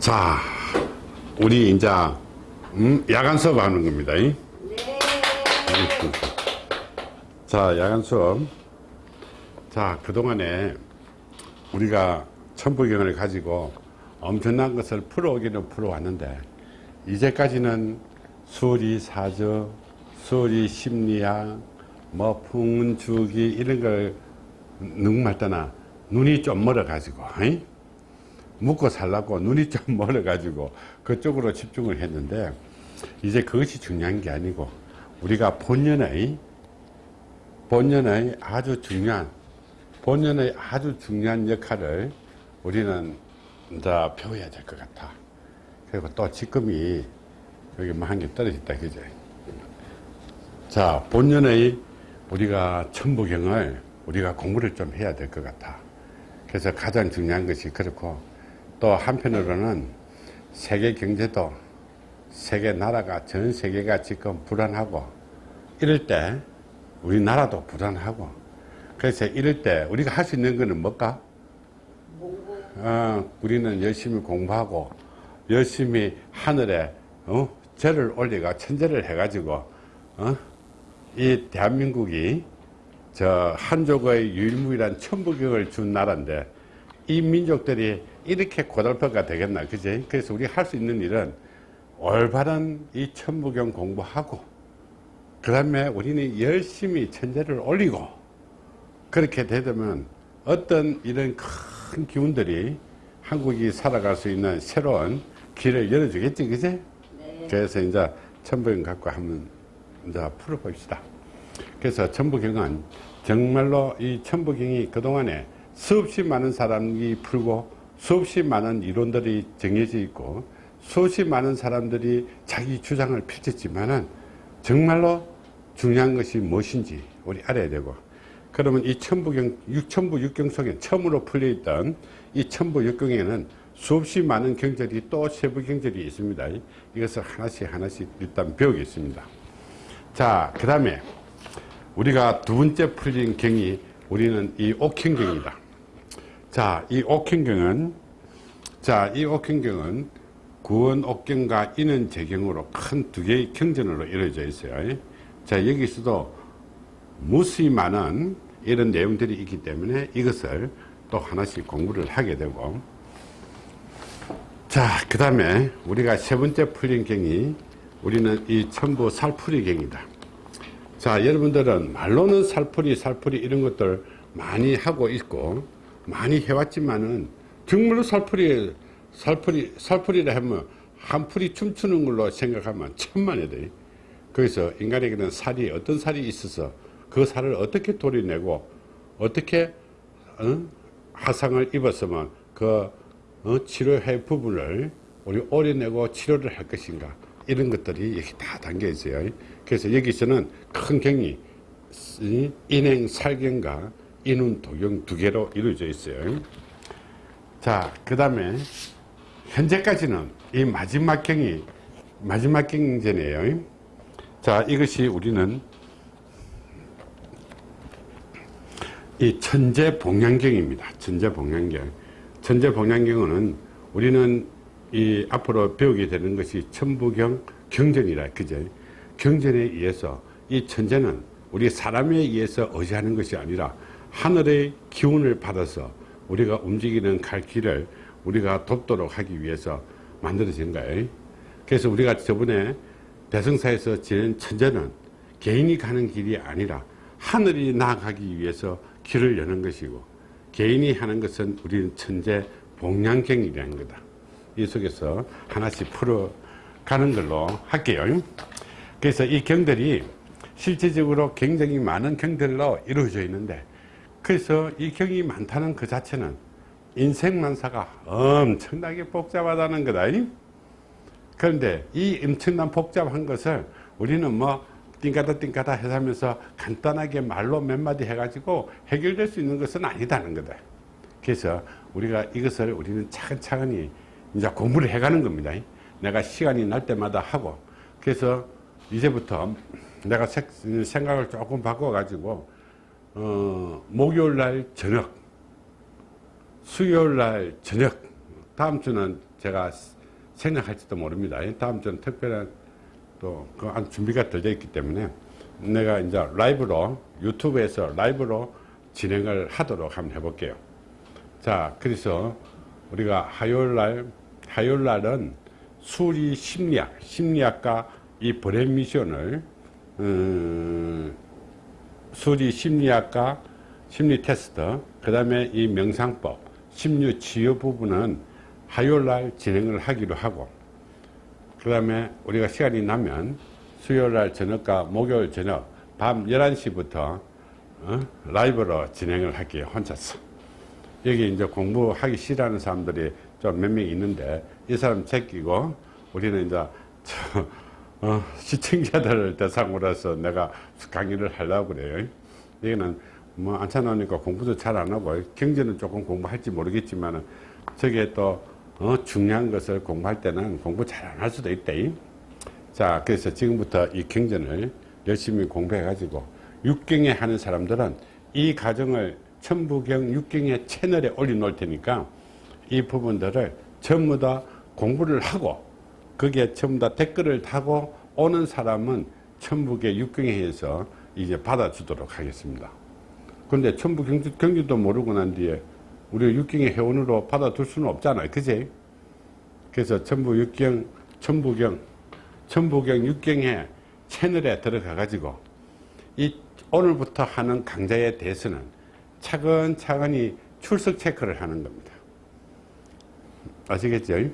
자, 우리 이제 음, 야간 수업 하는 겁니다. 네. 자, 야간 수업. 자, 그동안에 우리가 천부경을 가지고 엄청난 것을 풀어오기는 풀어왔는데 이제까지는 수리 사저, 수리 심리학, 뭐 풍문주기 이런 걸 능말따나 눈이 좀 멀어 가지고 묵고 살라고 눈이 좀 멀어 가지고 그쪽으로 집중을 했는데 이제 그것이 중요한 게 아니고 우리가 본연의 본연의 아주 중요한 본연의 아주 중요한 역할을 우리는 이제 배워야 될 것 같아. 그리고 또 지금이 여기 뭐 한 개 떨어졌다 그죠 자 본연의 우리가 천부경을 우리가 공부를 좀 해야 될 것 같아. 그래서 가장 중요한 것이 그렇고 또 한편으로는 세계 경제도 세계 나라가 전 세계가 지금 불안하고 이럴 때 우리나라도 불안하고 그래서 이럴 때 우리가 할 수 있는 거는 뭘까? 어, 우리는 열심히 공부하고 열심히 하늘에 어? 절을 올리가 천재를 해가지고 어? 이 대한민국이 저 한족의 유일무이한 천부경을 준 나라인데 이 민족들이 이렇게 고달퍼가 되겠나 그지? 그래서 우리 할 수 있는 일은 올바른 이 천부경 공부하고 그 다음에 우리는 열심히 천재를 올리고 그렇게 되면 어떤 이런 큰 기운들이 한국이 살아갈 수 있는 새로운 길을 열어주겠지 그지? 네. 그래서 이제 천부경 갖고 한번 이제 풀어봅시다. 그래서 천부경은 정말로 이 천부경이 그동안에 수없이 많은 사람이 풀고 수없이 많은 이론들이 정해져 있고 수없이 많은 사람들이 자기 주장을 펼쳤지만 은 정말로 중요한 것이 무엇인지 우리 알아야 되고 그러면 이 천부경, 천부 육경 속에 처음으로 풀려있던 이 천부 육경에는 수없이 많은 경절이 또 세부 경절이 있습니다. 이것을 하나씩 하나씩 일단 배우겠습니다. 자, 그 다음에 우리가 두 번째 풀린 경이 우리는 이 옥행경이다. 자, 이 옥행경은 자, 이 옥행경은 구원 옥경과 인은 재경으로 큰 두 개의 경전으로 이루어져 있어요. 자, 여기서도 무수히 많은 이런 내용들이 있기 때문에 이것을 또 하나씩 공부를 하게 되고 자, 그 다음에 우리가 세 번째 풀린 경이 우리는 이 천부 살풀이 경이다. 자 여러분들은 말로는 살풀이 살풀이 이런 것들 많이 하고 있고 많이 해왔지만은 정말로 살풀이 살풀이 살풀이라 하면 한 풀이 춤추는 걸로 생각하면 천만에 돼 그래서 인간에게는 살이 어떤 살이 있어서 그 살을 어떻게 도려내고 어떻게 어? 화상을 입었으면 그 어? 치료할 부분을 우리 오려내고 치료를 할 것인가 이런 것들이 여기 다 담겨 있어요 그래서 여기서는 큰 경이 인행 살경과 인운 도경 두 개로 이루어져 있어요. 자, 그 다음에 현재까지는 이 마지막 경이 마지막 경전이에요. 자, 이것이 우리는 이 천재 봉양경입니다. 천재 봉양경. 천재 봉양경은 우리는 이 앞으로 배우게 되는 것이 천부경 경전이라 그죠? 경전에 의해서 이 천재는 우리 사람에 의해서 의지하는 것이 아니라 하늘의 기운을 받아서 우리가 움직이는 갈 길을 우리가 돕도록 하기 위해서 만들어진 거예요. 그래서 우리가 저번에 대성사에서 지낸 천재는 개인이 가는 길이 아니라 하늘이 나아가기 위해서 길을 여는 것이고 개인이 하는 것은 우리는 천재 봉양경이라는 거다. 이 속에서 하나씩 풀어가는 걸로 할게요. 그래서 이 경들이 실제적으로 굉장히 많은 경들로 이루어져 있는데 그래서 이 경이 많다는 그 자체는 인생만사가 엄청나게 복잡하다는 거다. 그런데 이 엄청난 복잡한 것을 우리는 뭐 띵까다 띵까다 해가면서 간단하게 말로 몇 마디 해가지고 해결될 수 있는 것은 아니다는 거다. 그래서 우리가 이것을 우리는 차근차근히 이제 공부를 해가는 겁니다. 내가 시간이 날 때마다 하고. 그래서 이제부터 내가 생각을 조금 바꿔 가지고 어, 목요일 날 저녁 수요일 날 저녁 다음 주는 제가 생각할지도 모릅니다. 다음 주는 특별한 또그 준비가 덜 되어 있기 때문에 내가 이제 라이브로 유튜브에서 라이브로 진행을 하도록 한번 해볼게요. 자, 그래서 우리가 화요일 날, 화요일 날은 수리 심리학, 심리학과 이 브랜 미션을, 음, 수리 심리학과 심리 테스트, 그 다음에 이 명상법, 심리 치유 부분은 화요일 날 진행을 하기로 하고, 그 다음에 우리가 시간이 나면 수요일 날 저녁과 목요일 저녁 밤 11시부터 어? 라이브로 진행을 할게요. 혼자서. 여기 이제 공부하기 싫어하는 사람들이 좀 몇 명 있는데 이 사람 제끼고 우리는 이제 저, 어, 시청자들을 대상으로 해서 내가 강의를 하려고 그래요. 여기는 뭐 나오니까 공부도 잘 안 하고 경제는 조금 공부할지 모르겠지만 저게 또 어, 중요한 것을 공부할 때는 공부 잘 안 할 수도 있다. 자, 그래서 지금부터 이 경전을 열심히 공부해 가지고 육경에 하는 사람들은 이 과정을 천부경 육경의 채널에 올려 놓을 테니까 이 부분들을 전부 다 공부를 하고 그게 전부 다 댓글을 타고 오는 사람은 천부경 육경에서 이제 받아주도록 하겠습니다. 근데 천부 경주, 경주도 모르고 난 뒤에 우리 육경의 회원으로 받아둘 수는 없잖아요. 그지? 그래서 천부 육경, 천부경, 천부경 육경의 채널에 들어가 가지고 이 오늘부터 하는 강좌에 대해서는 차근차근히 출석 체크를 하는 겁니다. 아시겠죠? 네.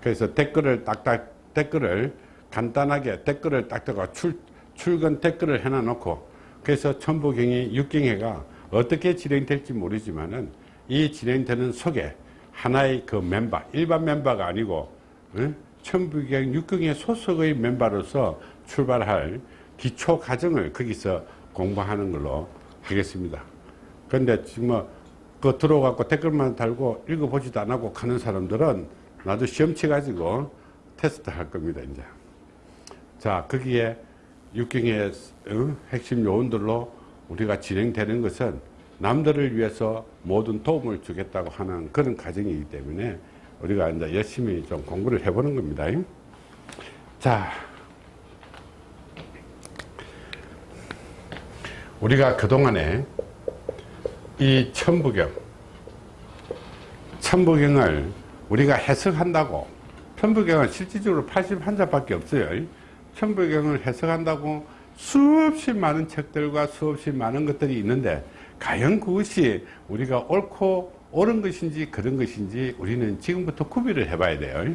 그래서 댓글을 딱딱 댓글을 간단하게 댓글을 딱딱 출, 출근 댓글을 해놔 놓고 그래서 천부경이 육경회가 어떻게 진행될지 모르지만 은 이 진행되는 속에 하나의 그 멤버 일반 멤버가 아니고 응? 천부경 육경의 소속의 멤버로서 출발할 기초 과정을 거기서 공부하는 걸로 하겠습니다. 근데 지금 뭐 그 들어가고 댓글만 달고 읽어보지도 안 하고 가는 사람들은 나도 시험 쳐가지고 테스트 할 겁니다, 이제. 자, 거기에 육경의 어? 핵심 요원들로 우리가 진행되는 것은 남들을 위해서 모든 도움을 주겠다고 하는 그런 과정이기 때문에 우리가 이제 열심히 좀 공부를 해보는 겁니다. 자, 우리가 그동안에 이 천부경, 천부경을 우리가 해석한다고, 천부경은 실질적으로 81자밖에 없어요. 천부경을 해석한다고 수없이 많은 책들과 수없이 많은 것들이 있는데, 과연 그것이 우리가 옳고 옳은 것인지 그런 것인지 우리는 지금부터 구비를 해봐야 돼요.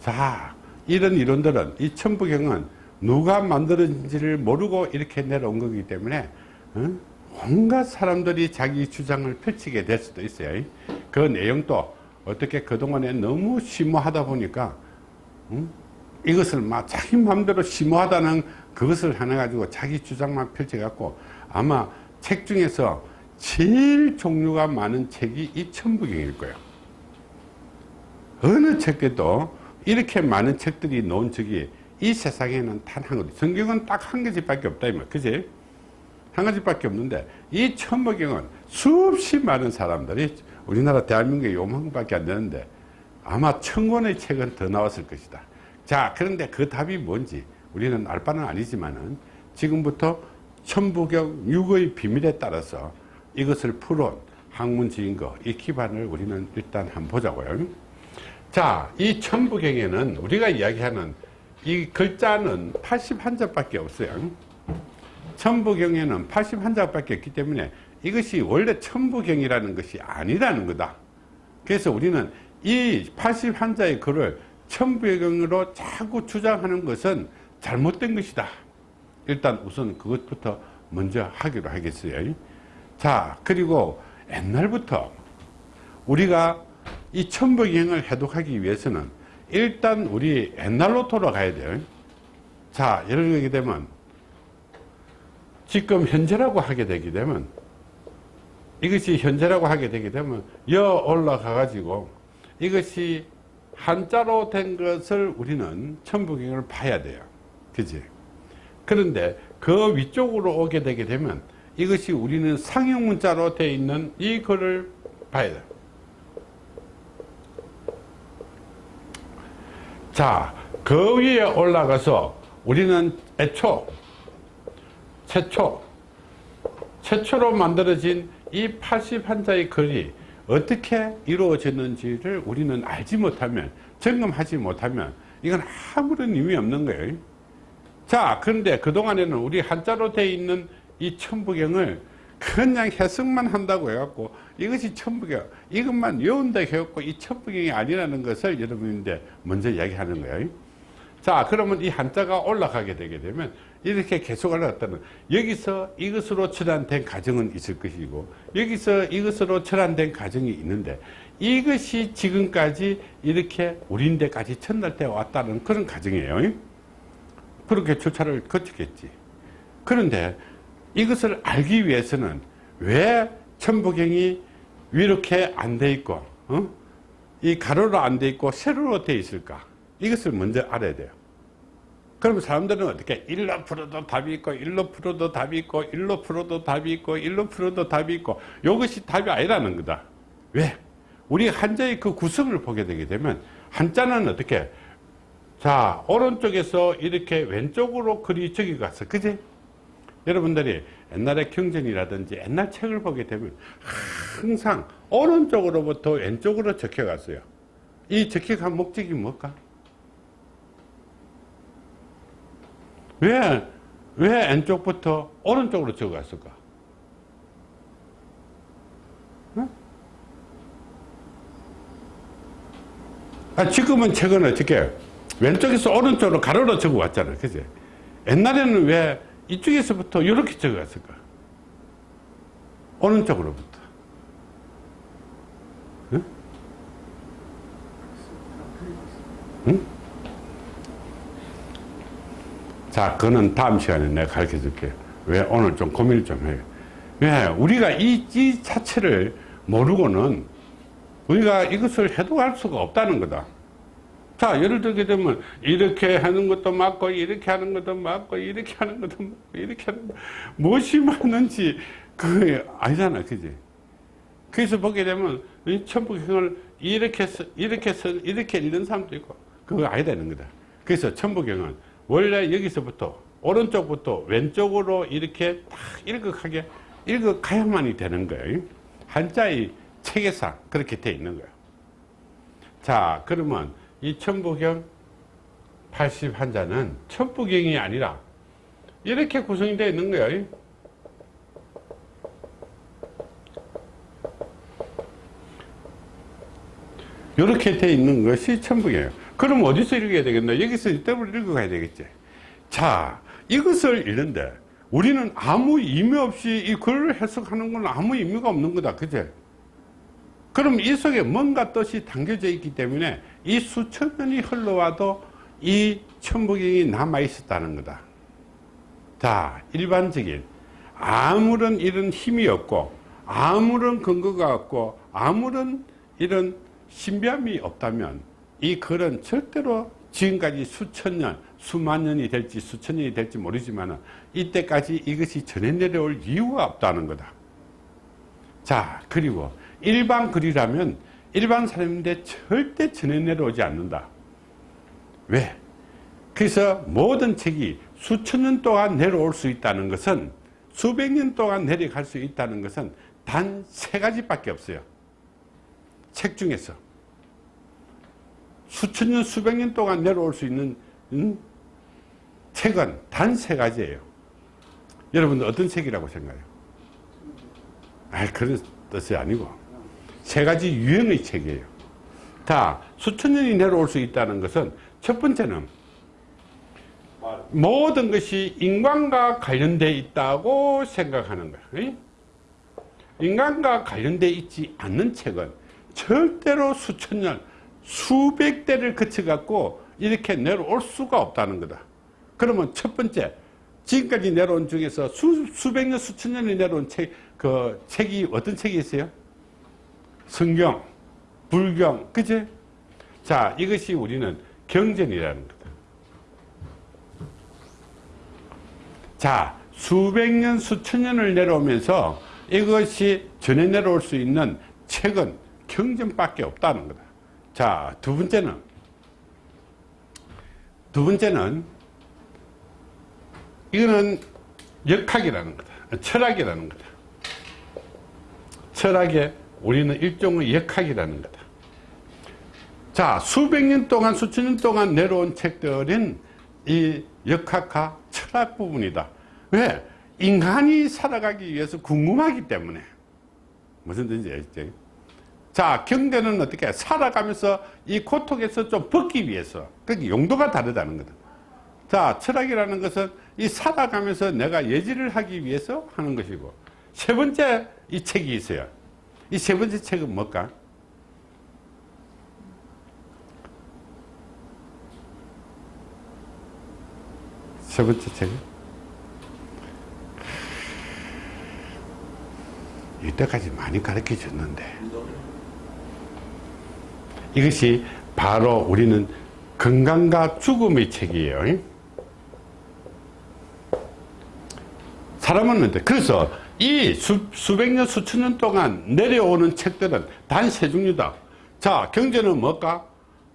자, 이런 이론들은 이 천부경은 누가 만들었는지를 모르고 이렇게 내려온 거기 때문에 어? 온갖 사람들이 자기 주장을 펼치게 될 수도 있어요. 그 내용도 어떻게 그동안에 너무 심오하다 보니까 음? 이것을 막 자기 마음대로 심오하다는 그것을 하나 가지고 자기 주장만 펼쳐갖고 아마 책 중에서 제일 종류가 많은 책이 이 천부경일 거예요. 어느 책에도 이렇게 많은 책들이 놓은 적이 이 세상에는 단 한 가지. 성경은 딱 한 가지밖에 없다 이 말. 그지? 한 가지밖에 없는데 이 천부경은 수없이 많은 사람들이 우리나라 대한민국에 요만큼밖에 안 되는데 아마 천 권의 책은 더 나왔을 것이다. 자, 그런데 그 답이 뭔지 우리는 알 바는 아니지만 은 지금부터 천부경 육의 비밀에 따라서 이것을 풀어온 학문 지인거 이 기반을 우리는 일단 한번 보자고요. 자, 이 천부경에는 우리가 이야기하는 이 글자는 81자 밖에 없어요. 천부경에는 81자 밖에 없기 때문에 이것이 원래 천부경이라는 것이 아니라는 거다. 그래서 우리는 이 81자의 글을 천부경으로 자꾸 주장하는 것은 잘못된 것이다. 일단 우선 그것부터 먼저 하기로 하겠어요. 자, 그리고 옛날부터 우리가 이 천부경을 해독하기 위해서는 일단 우리 옛날로 돌아가야 돼요. 자, 이렇게 되면 지금 현재라고 하게 되게 되면 이것이 현재라고 하게 되게 되면 여 올라가 가지고 이것이 한자로 된 것을 우리는 천부경을 봐야 돼요. 그지? 그런데 그 위쪽으로 오게 되게 되면 이것이 우리는 상형 문자로 되어 있는 이 글을 봐야 돼요. 자, 그 위에 올라가서 우리는 애초, 최초, 최초로 만들어진 이 80한자의 글이 어떻게 이루어졌는지를 우리는 알지 못하면, 점검하지 못하면, 이건 아무런 의미 없는 거예요. 자, 그런데 그동안에는 우리 한자로 되어 있는 이 천부경을 그냥 해석만 한다고 해갖고 이것이 천부경, 이것만 외운다 해갖고 이 천부경이 아니라는 것을 여러분인데 먼저 이야기하는 거예요. 자, 그러면 이 한자가 올라가게 되게 되면 이렇게 계속 올라갔다는 여기서 이것으로 철안된 가정은 있을 것이고 여기서 이것으로 철안된 가정이 있는데 이것이 지금까지 이렇게 우리인데까지 전달되어 왔다는 그런 가정이에요. 그렇게 절차를 거치겠지. 그런데 이것을 알기 위해서는 왜 천부경이 이렇게 안 돼 있고 어? 이 가로로 안 돼 있고 세로로 돼 있을까 이것을 먼저 알아야 돼요 그러면 사람들은 어떻게 일로 풀어도 답이 있고 일로 풀어도 답이 있고 일로 풀어도 답이 있고 일로 풀어도 답이 있고 이것이 답이 아니라는 거다 왜? 우리 한자의 그 구성을 보게 되게 되면 한자는 어떻게 자 오른쪽에서 이렇게 왼쪽으로 글이 저기 갔어 그지? 여러분들이 옛날에 경전이라든지 옛날 책을 보게 되면 항상 오른쪽으로부터 왼쪽으로 적혀 갔어요. 이 적혀간 목적이 뭘까? 왜, 왜 왼쪽부터 오른쪽으로 적어 갔을까? 아, 지금은 책은 어떻게 왼쪽에서 오른쪽으로 가로로 적어 왔잖아. 그지? 옛날에는 왜 이쪽에서부터 이렇게 적어갔을까? 오른쪽으로부터. 응? 응? 자, 그거는 다음 시간에 내가 가르쳐 줄게. 왜 오늘 좀 고민을 좀 해요. 왜? 우리가 이, 이 자체를 모르고는 우리가 이것을 해독할 수가 없다는 거다. 자, 예를 들게 되면 이렇게 하는 것도 맞고 이렇게 하는 것도 맞고 이렇게 하는 것도 맞고 이렇게 하는 것 무엇이 맞는지 그게 아니잖아, 그지? 그래서 보게 되면 이 천부경을 이렇게 서, 이렇게 서, 이렇게 읽는 사람도 있고 그거 아니다는 거다. 그래서 천부경은 원래 여기서부터 오른쪽부터 왼쪽으로 이렇게 딱 일극하게 읽어가야만이 되는 거예요. 한자의 체계상 그렇게 돼 있는 거예요. 자, 그러면 이 천부경 80한자는 천부경이 아니라 이렇게 구성이 되어 있는 거예요. 이렇게 되어 있는 것이 천부경이에요. 그럼 어디서 읽어야 되겠나? 여기서 이때을 읽어가야 되겠지. 자, 이것을 읽는데 우리는 아무 의미 없이 이 글을 해석하는 건 아무 의미가 없는 거다. 그제? 그럼 이 속에 뭔가 뜻이 담겨져 있기 때문에 이 수천 년이 흘러와도 이 천부경이 남아 있었다는 거다. 자, 일반적인 아무런 이런 힘이 없고 아무런 근거가 없고 아무런 이런 신비함이 없다면 이 글은 절대로 지금까지 수천 년, 수만 년이 될지 수천 년이 될지 모르지만 이때까지 이것이 전해 내려올 이유가 없다는 거다. 자, 그리고 일반 글이라면 일반 사람인데 절대 전해 내려오지 않는다. 왜? 그래서 모든 책이 수천 년 동안 내려올 수 있다는 것은 수백 년 동안 내려갈 수 있다는 것은 단 세 가지밖에 없어요. 책 중에서. 수천 년, 수백 년 동안 내려올 수 있는 음? 책은 단 세 가지예요. 여러분들 어떤 책이라고 생각해요? 아, 그런 뜻이 아니고. 세 가지 유형의 책이에요. 다 수천 년이 내려올 수 있다는 것은 첫 번째는 모든 것이 인간과 관련되어 있다고 생각하는 거예요. 인간과 관련되어 있지 않는 책은 절대로 수천 년, 수백 대를 거쳐갖고 이렇게 내려올 수가 없다는 거다. 그러면 첫 번째, 지금까지 내려온 중에서 수, 수백 년, 수천 년이 내려온 책, 그 책이 어떤 책이 있어요? 성경, 불경, 그제? 자, 이것이 우리는 경전이라는 거다. 자, 수백 년, 수천 년을 내려오면서 이것이 전해 내려올 수 있는 책은 경전밖에 없다는 거다. 자, 두 번째는 두 번째는 이거는 역학이라는 거다. 철학이라는 거다. 철학에 우리는 일종의 역학이라는 거다. 자, 수백 년 동안, 수천 년 동안 내려온 책들은 이 역학과 철학 부분이다. 왜? 인간이 살아가기 위해서 궁금하기 때문에. 무슨 뜻인지 알죠? 자, 경제는 어떻게 살아가면서 이 고통에서 좀 벗기 위해서. 그 용도가 다르다는 거다. 자, 철학이라는 것은 이 살아가면서 내가 예지를 하기 위해서 하는 것이고. 세 번째 이 책이 있어요. 이 세 번째 책은 뭘까? 세 번째 책은? 이때까지 많이 가르쳐 줬는데 이것이 바로 우리는 건강과 죽음의 책이에요. 사람은 그래서 이 수, 수백 년 수천 년 동안 내려오는 책들은 단세 종류다. 자 경제는 뭘까?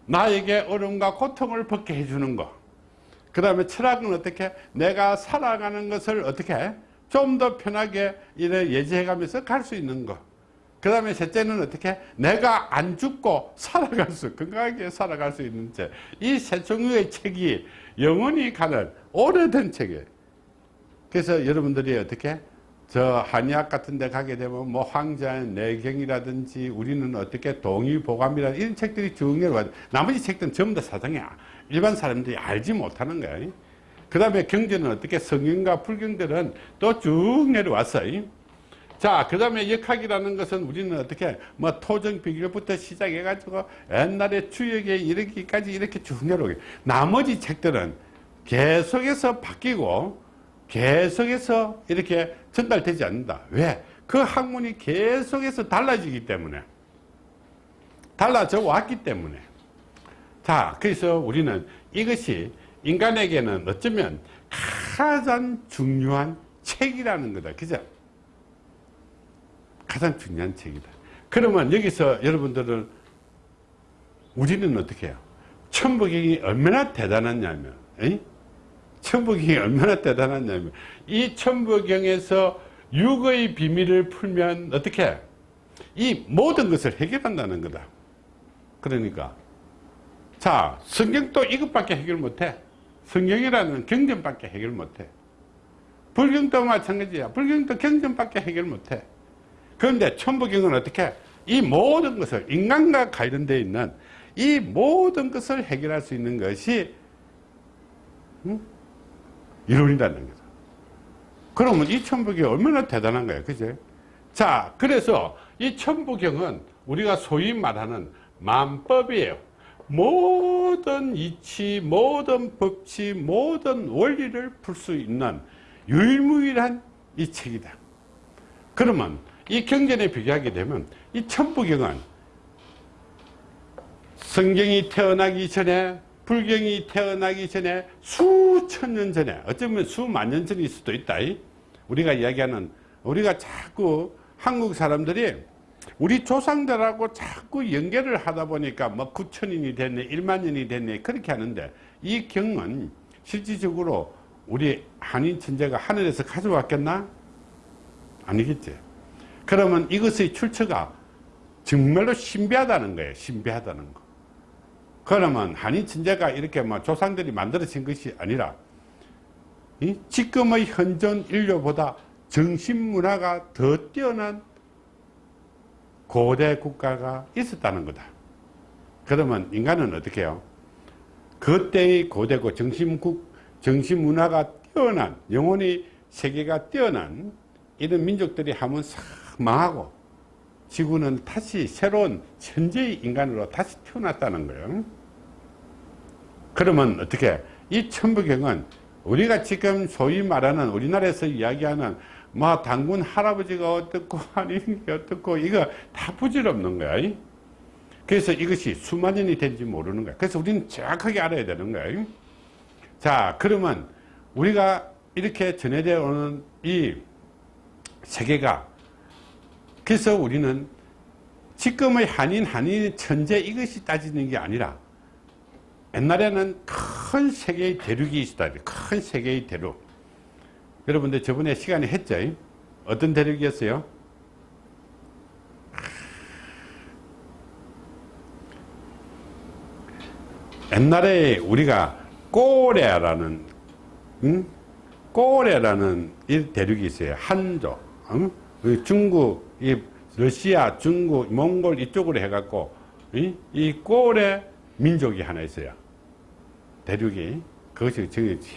나에게 어려움과 고통을 벗게 해주는 거그 다음에 철학은 어떻게? 내가 살아가는 것을 어떻게? 좀 더 편하게 이래 예지해 가면서 갈 수 있는 거 그 다음에 셋째는 어떻게? 내가 안 죽고 살아갈 수 건강하게 살아갈 수 있는 책이 세 종류의 책이 영원히 가는 오래된 책이에요. 그래서 여러분들이 어떻게? 저 한의학 같은 데 가게 되면 뭐 황자의 내경이라든지 우리는 어떻게? 동의보감이라 이런 책들이 쭉 내려와 나머지 책들은 전부 다 사정이야. 일반 사람들이 알지 못하는 거야. 그 다음에 경제는 어떻게? 성경과 불경들은 또 쭉 내려왔어요 자, 그 다음에 역학이라는 것은 우리는 어떻게, 뭐, 토정 비결부터 시작해가지고 옛날에 추억에 이르기까지 이렇게 쭉 내려오게. 나머지 책들은 계속해서 바뀌고, 계속해서 이렇게 전달되지 않는다. 왜? 그 학문이 계속해서 달라지기 때문에. 달라져 왔기 때문에. 자, 그래서 우리는 이것이 인간에게는 어쩌면 가장 중요한 책이라는 거다. 그죠? 가장 중요한 책이다. 그러면 여기서 여러분들은 우리는 어떻게 해요? 천부경이 얼마나 대단하냐면, 에이? 천부경이 얼마나 대단하냐면 이 천부경에서 육의 비밀을 풀면 어떻게 이 모든 것을 해결한다는 거다. 그러니까. 자 성경도 이것밖에 해결 못해. 성경이라는 경전밖에 해결 못해. 불경도 마찬가지야. 불경도 경전밖에 해결 못해 그런데 천부경은 어떻게 이 모든 것을 인간과 관련되어 있는 이 모든 것을 해결할 수 있는 것이 응? 이론이라는 거죠. 그러면 이 천부경이 얼마나 대단한 거예요. 그죠? 자, 그래서 이 천부경은 우리가 소위 말하는 만법이에요. 모든 이치, 모든 법칙, 모든 원리를 풀 수 있는 유일무이한 이 책이다. 그러면 이 경전에 비교하게 되면 이 천부경은 성경이 태어나기 전에 불경이 태어나기 전에 수천 년 전에 어쩌면 수만 년 전일 수도 있다 우리가 이야기하는 우리가 자꾸 한국 사람들이 우리 조상들하고 자꾸 연결을 하다 보니까 뭐 9천년이 됐네 1만 년이 됐네 그렇게 하는데 이 경은 실질적으로 우리 한인 천재가 하늘에서 가져왔겠나? 아니겠지 그러면 이것의 출처가 정말로 신비하다는 거예요 신비하다는 거 그러면 한인 천재가 이렇게 뭐 조상들이 만들어진 것이 아니라 이 지금의 현존 인류보다 정신문화가 더 뛰어난 고대 국가가 있었다는 거다. 그러면 인간은 어떻게 해요? 그때의 고대고 정신국, 정신문화가 뛰어난, 영혼이 세계가 뛰어난 이런 민족들이 하면 싹 망하고 지구는 다시 새로운 천재의 인간으로 다시 태어났다는 거예요. 그러면 어떻게 이 천부경은 우리가 지금 소위 말하는 우리나라에서 이야기하는 뭐 당군 할아버지가 어떻고 아니는 게 어떻고 이거 다 부질없는 거야. 그래서 이것이 수만 년이 된지 모르는 거야. 그래서 우리는 정확하게 알아야 되는 거야. 자 그러면 우리가 이렇게 전해져 오는 이 세계가 그래서 우리는 지금의 한인 한인 천재 이것이 따지는 게 아니라 옛날에는 큰 세계의 대륙이 있었다. 큰 세계의 대륙. 여러분들 저번에 시간에 했죠? 어떤 대륙이었어요? 옛날에 우리가 꼬레라는 응? 꼬레라는 이 대륙이 있어요. 한족, 응? 그 중국, 이 러시아, 중국, 몽골 이쪽으로 해갖고 이, 이 꼬레 민족이 하나 있어요. 대륙이 그것이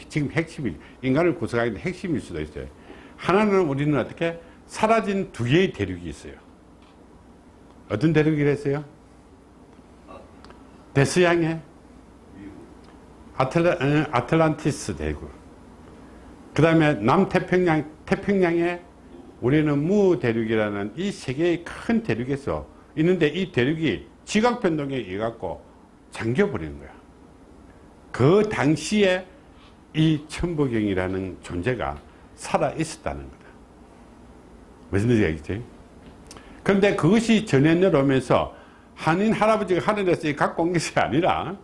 지금, 핵심이 인간을 구성하는 핵심일 수도 있어요. 하나는 우리는 어떻게 사라진 두 개의 대륙이 있어요. 어떤 대륙이랬어요? 대서양의 아틀라, 어, 아틀란티스 대륙. 그 다음에 남태평양, 태평양에 우리는 무대륙이라는 이 세계의 큰 대륙에서 있는데 이 대륙이 지각 변동에 의해 갖고 잠겨버리는 거야. 그 당시에 이 천부경이라는 존재가 살아 있었다는 거다. 무슨 얘기지? 그런데 그것이 전해 내려오면서 한인 할아버지가 하늘에서 갖고 온 것이 아니라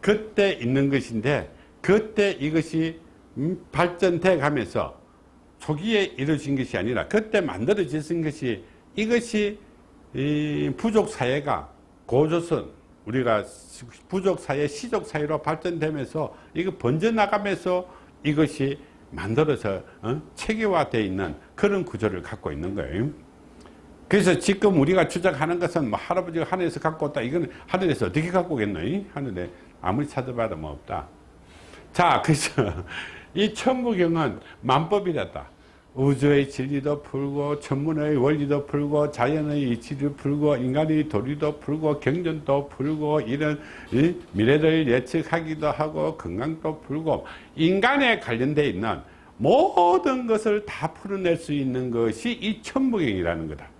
그때 있는 것인데 그때 이것이 음, 발전돼 가면서 초기에 이루어진 것이 아니라 그때 만들어진 것이 이것이 부족 사회가 고조선 우리가 부족 사회 시족 사회로 발전되면서 이거 번져나가면서 이것이 만들어서 어? 체계화되어 있는 그런 구조를 갖고 있는 거예요. 그래서 지금 우리가 주장하는 것은 뭐 할아버지가 하늘에서 갖고 왔다. 이건 하늘에서 어떻게 갖고 오겠노? 하늘에 아무리 찾아봐도 뭐 없다. 자, 그래서 이 천부경은 만법이랬다. 우주의 진리도 풀고 천문의 원리도 풀고 자연의 이치를 풀고 인간의 도리도 풀고 경전도 풀고 이런 미래를 예측하기도 하고 건강도 풀고 인간에 관련되어 있는 모든 것을 다 풀어낼 수 있는 것이 이 천부경이라는 거다.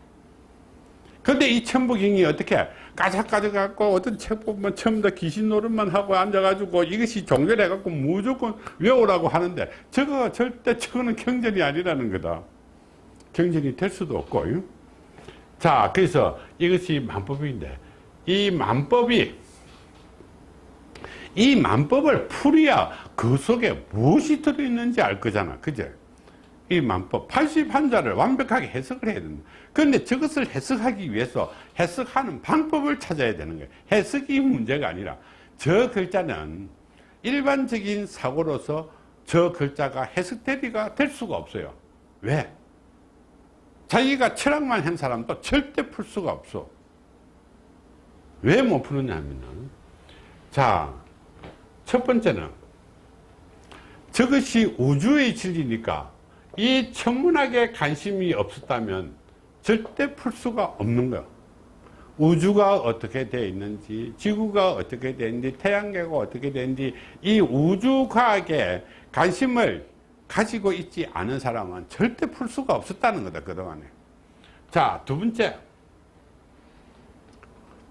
근데 이 천부경이 어떻게 까작까작 갖고 어떤 책 보면 처음부터 귀신 노릇만 하고 앉아가지고 이것이 종결해 갖고 무조건 외우라고 하는데 저거 절대 저거는 경전이 아니라는 거다. 경전이 될 수도 없고. 자, 그래서 이것이 만법인데 이 만법이 이 만법을 풀어야 그 속에 무엇이 들어있는지 알 거잖아. 그죠? 이 만법 81자를 완벽하게 해석을 해야 된다. 그런데 저것을 해석하기 위해서 해석하는 방법을 찾아야 되는 거예요. 해석이 문제가 아니라 저 글자는 일반적인 사고로서 저 글자가 해석 대비가 될 수가 없어요. 왜? 자기가 철학만 한 사람도 절대 풀 수가 없어. 왜 못 푸느냐 하면은 자, 첫 번째는 저것이 우주의 진리니까 이 천문학에 관심이 없었다면 절대 풀 수가 없는 거야. 우주가 어떻게 되어 있는지, 지구가 어떻게 되는지, 태양계가 어떻게 되는지, 이 우주과학에 관심을 가지고 있지 않은 사람은 절대 풀 수가 없었다는 거다, 그동안에. 자, 두 번째.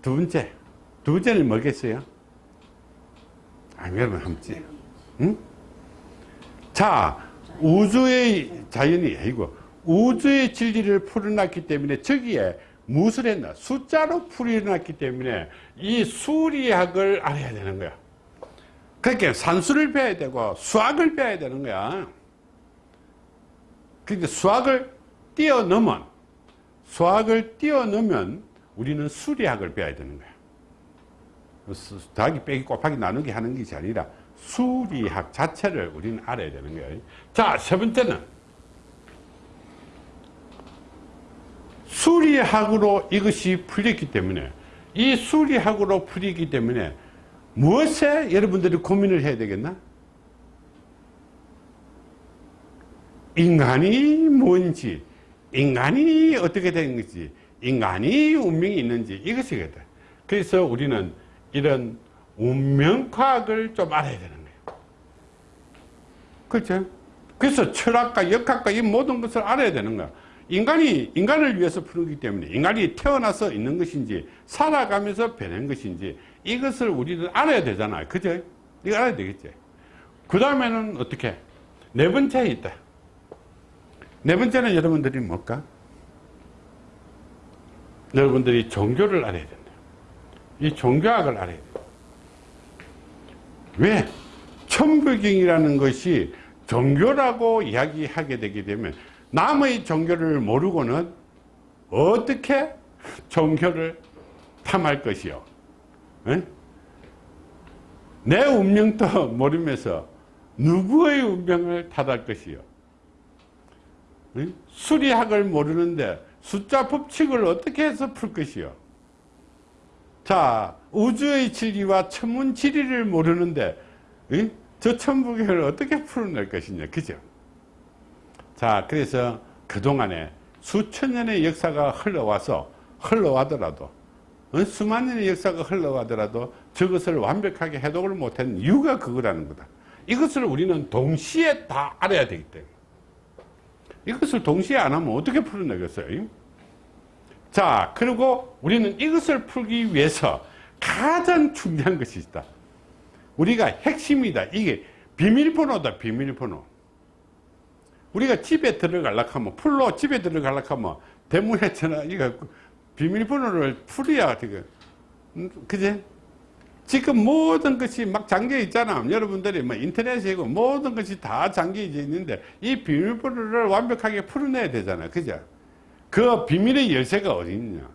두 번째. 두 번째는 뭐겠어요? 아, 여러분, 한번 지 응? 자, 우주의 자연이 아니고 우주의 진리를 풀어놨기 때문에 저기에 무엇을 했나 숫자로 풀어놨기 때문에 이 수리학을 알아야 되는 거야. 그러니까 산수를 배워야 되고 수학을 배워야 되는 거야. 그러니까 수학을 뛰어넘은 수학을 뛰어넘으면 우리는 수리학을 배워야 되는 거야. 더하기 빼기 곱하기 나누기 하는 것이 아니라 수리학 자체를 우리는 알아야 되는 거예요. 자, 세 번째는 수리학으로 이것이 풀렸기 때문에 이 수리학으로 풀리기 때문에 무엇에 여러분들이 고민을 해야 되겠나? 인간이 뭔지, 인간이 어떻게 되는지, 인간이 운명이 있는지 이것이겠다. 그래서 우리는 이런 운명과학을 좀 알아야 되는 거예요. 그렇죠? 그래서 철학과 역학과 이 모든 것을 알아야 되는 거야. 인간이 인간을 위해서 푸르기 때문에 인간이 태어나서 있는 것인지 살아가면서 변한 것인지 이것을 우리는 알아야 되잖아요. 그죠? 이거 알아야 되겠지. 그 다음에는 어떻게? 네 번째에 있다. 네 번째는 여러분들이 뭘까? 여러분들이 종교를 알아야 된다. 이 종교학을 알아야 된다. 왜? 천부경이라는 것이 종교라고 이야기하게 되게 되면 남의 종교를 모르고는 어떻게 종교를 탐할 것이요? 에? 내 운명도 모르면서 누구의 운명을 탓할 것이요? 에? 수리학을 모르는데 숫자 법칙을 어떻게 해서 풀 것이요? 자, 우주의 진리와 천문 진리를 모르는데 에? 저 천부경을 어떻게 풀어낼 것이냐, 그죠? 자, 그래서 그동안에 수천 년의 역사가 흘러와서 흘러가더라도 어? 수만 년의 역사가 흘러가더라도 저것을 완벽하게 해독을 못한 이유가 그거라는 거다. 이것을 우리는 동시에 다 알아야 되기 때문에 이것을 동시에 안 하면 어떻게 풀어내겠어요? 자, 그리고 우리는 이것을 풀기 위해서 가장 중요한 것이 있다. 우리가 핵심이다. 이게 비밀번호다. 비밀번호. 우리가 집에 들어가려고 하면 풀로 집에 들어가려고 하면 대문에 전화 이거 비밀번호를 풀어야 되게 음, 그제 지금 모든 것이 막 잠겨 있잖아 여러분들이 뭐 인터넷이고 모든 것이 다 잠겨 있는데 이 비밀번호를 완벽하게 풀어내야 되잖아 그죠 그 비밀의 열쇠가 어디 있냐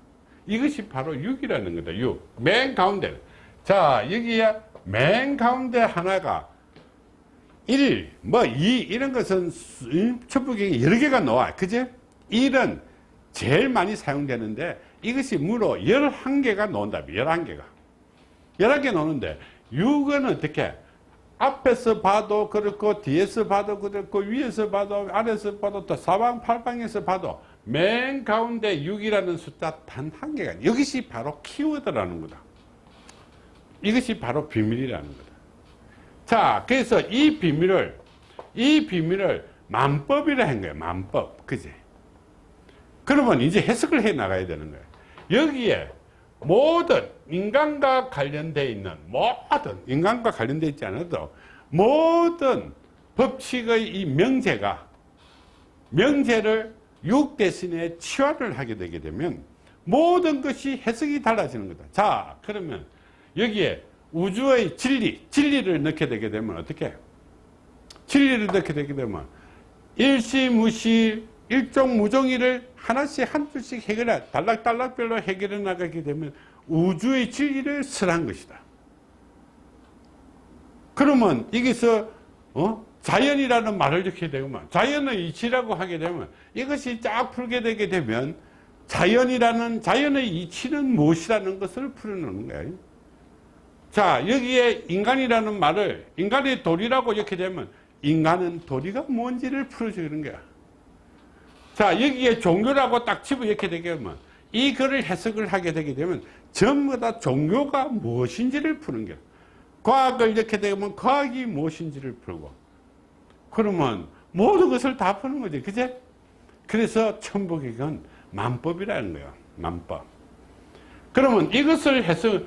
이것이 바로 6이라는 거다 6맨 가운데 자 여기에 맨 가운데 하나가 1, 뭐 2, 이런 것은 첩부경이 여러 개가 나와. 그제? 1은 제일 많이 사용되는데 이것이 무려 11개가 나온다. 11개가. 11개 나오는데 6은 어떻게? 앞에서 봐도 그렇고 뒤에서 봐도 그렇고 위에서 봐도 아래에서 봐도 또 사방팔방에서 봐도 맨 가운데 6이라는 숫자 단 한 개가 이것이 바로 키워드라는 거다. 이것이 바로 비밀이라는 거다. 자, 그래서 이 비밀을, 이 비밀을 만법이라 한 거예요. 만법. 그지? 그러면 이제 해석을 해 나가야 되는 거예요. 여기에 모든 인간과 관련되어 있는 모든 인간과 관련되어 있지 않아도 모든 법칙의 이 명제가 명제를 육 대신에 치화를 하게 되게 되면 모든 것이 해석이 달라지는 거다. 자, 그러면 여기에 우주의 진리, 진리를 넣게 되게 되면 어떻게? 진리를 넣게 되게 되면 일시무시 일종무종이를 하나씩 한 줄씩 해결해 단락단락별로 해결해 나가게 되면 우주의 진리를 설한 것이다. 그러면 여기서 어? 자연이라는 말을 넣게 되면 자연의 이치라고 하게 되면 이것이 쫙 풀게 되게 되면 자연이라는 자연의 이치는 무엇이라는 것을 풀어놓는 거예요. 자 여기에 인간이라는 말을 인간의 도리라고 이렇게 되면 인간은 도리가 뭔지를 풀어주는 거야 자 여기에 종교라고 딱 집어 이렇게 되게 되면 이 글을 해석을 하게 되게 되면 전부 다 종교가 무엇인지를 푸는 거야 과학을 이렇게 되면 과학이 무엇인지를 풀고 그러면 모든 것을 다 푸는 거지. 그제? 그래서 천부경은 만법이라는 거야. 만법. 그러면 이것을 해석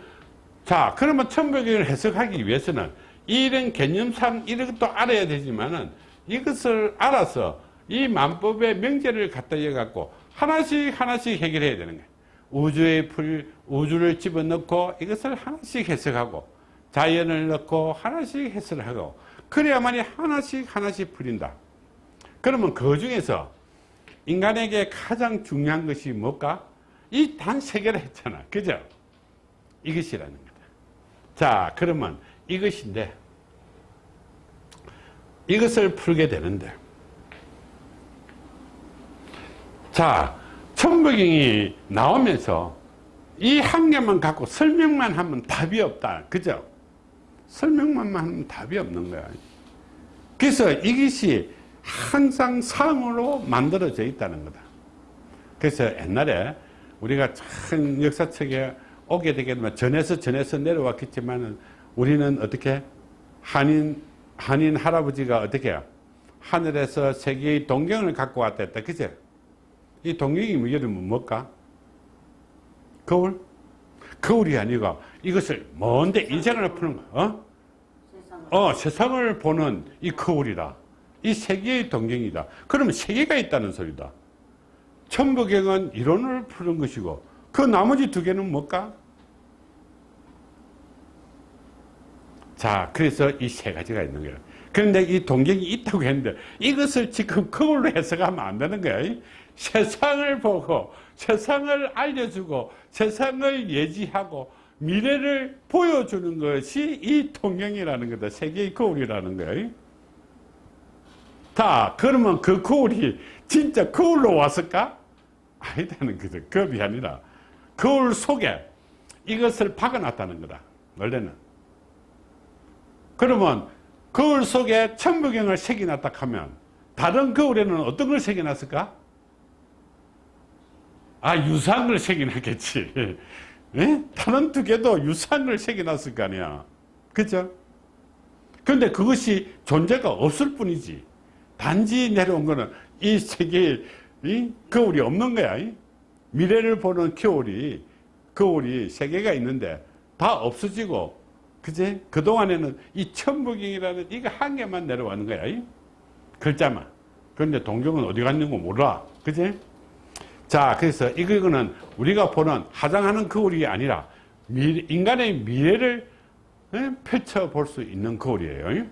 자 그러면 천부경을 해석하기 위해서는 이런 개념상 이런 것도 알아야 되지만은 이것을 알아서 이 만법의 명제를 갖다 해갖고 하나씩 하나씩 해결해야 되는 거예요 우주의 풀 우주를 집어넣고 이것을 하나씩 해석하고 자연을 넣고 하나씩 해석을 하고 그래야만이 하나씩 하나씩 풀린다. 그러면 그 중에서 인간에게 가장 중요한 것이 뭘까? 이 단 세 개를 했잖아. 그죠? 이것이라는 거다. 자 그러면 이것인데 이것을 풀게 되는데. 자 천부경이 나오면서 이 한 개만 갖고 설명만 하면 답이 없다. 그죠 설명만 하면 답이 없는 거야. 그래서 이것이 항상 상으로 만들어져 있다는 거다. 그래서 옛날에 우리가 참 역사책에 오게 되면 전에서 전에서 내려왔겠지만 우리는 어떻게 한인 한인 할아버지가 어떻게 하늘에서 세계의 동경을 갖고 왔다 했다. 그죠 이 동경이 뭐 여름은 뭘까? 거울 거울이 아니고 이것을 먼데 인생을 푸는 거 어? 어 세상을 보는 이 거울이다 이 세계의 동경이다 그러면 세계가 있다는 소리다 천부경은 이론을 푸는 것이고 그 나머지 두 개는 뭘까 자, 그래서 이 세 가지가 있는 거예요. 그런데 이 동경이 있다고 했는데 이것을 지금 그걸로 해석하면 안 되는 거예요. 세상을 보고 세상을 알려주고 세상을 예지하고 미래를 보여주는 것이 이 통경이라는 거다. 세계의 거울이라는 거예요. 자, 그러면 그 거울이 진짜 거울로 왔을까? 아니다는 거죠. 겁이 아니라 거울 속에 이것을 박아놨다는 거다. 원래는. 그러면 거울 속에 천부경을 새겨놨다 하면 다른 거울에는 어떤 걸 새겨놨을까? 아 유상을 새겨놨겠지. 예? 다른 두 개도 유상을 새겨놨을 거 아니야. 그죠? 근데 그것이 존재가 없을 뿐이지. 단지 내려온 거는 이 세계에 이 거울이 없는 거야. 이? 미래를 보는 거울이 거울이 세 개가 있는데 다 없어지고 그제 그동안에는 이 천부경이라는 이거 한 개만 내려가는 거야. 이? 글자만. 그런데 동경은 어디 갔는 거 몰라. 그제 자, 그래서 이거는 우리가 보는 화장하는 거울이 아니라 미, 인간의 미래를 예, 펼쳐볼 수 있는 거울이에요.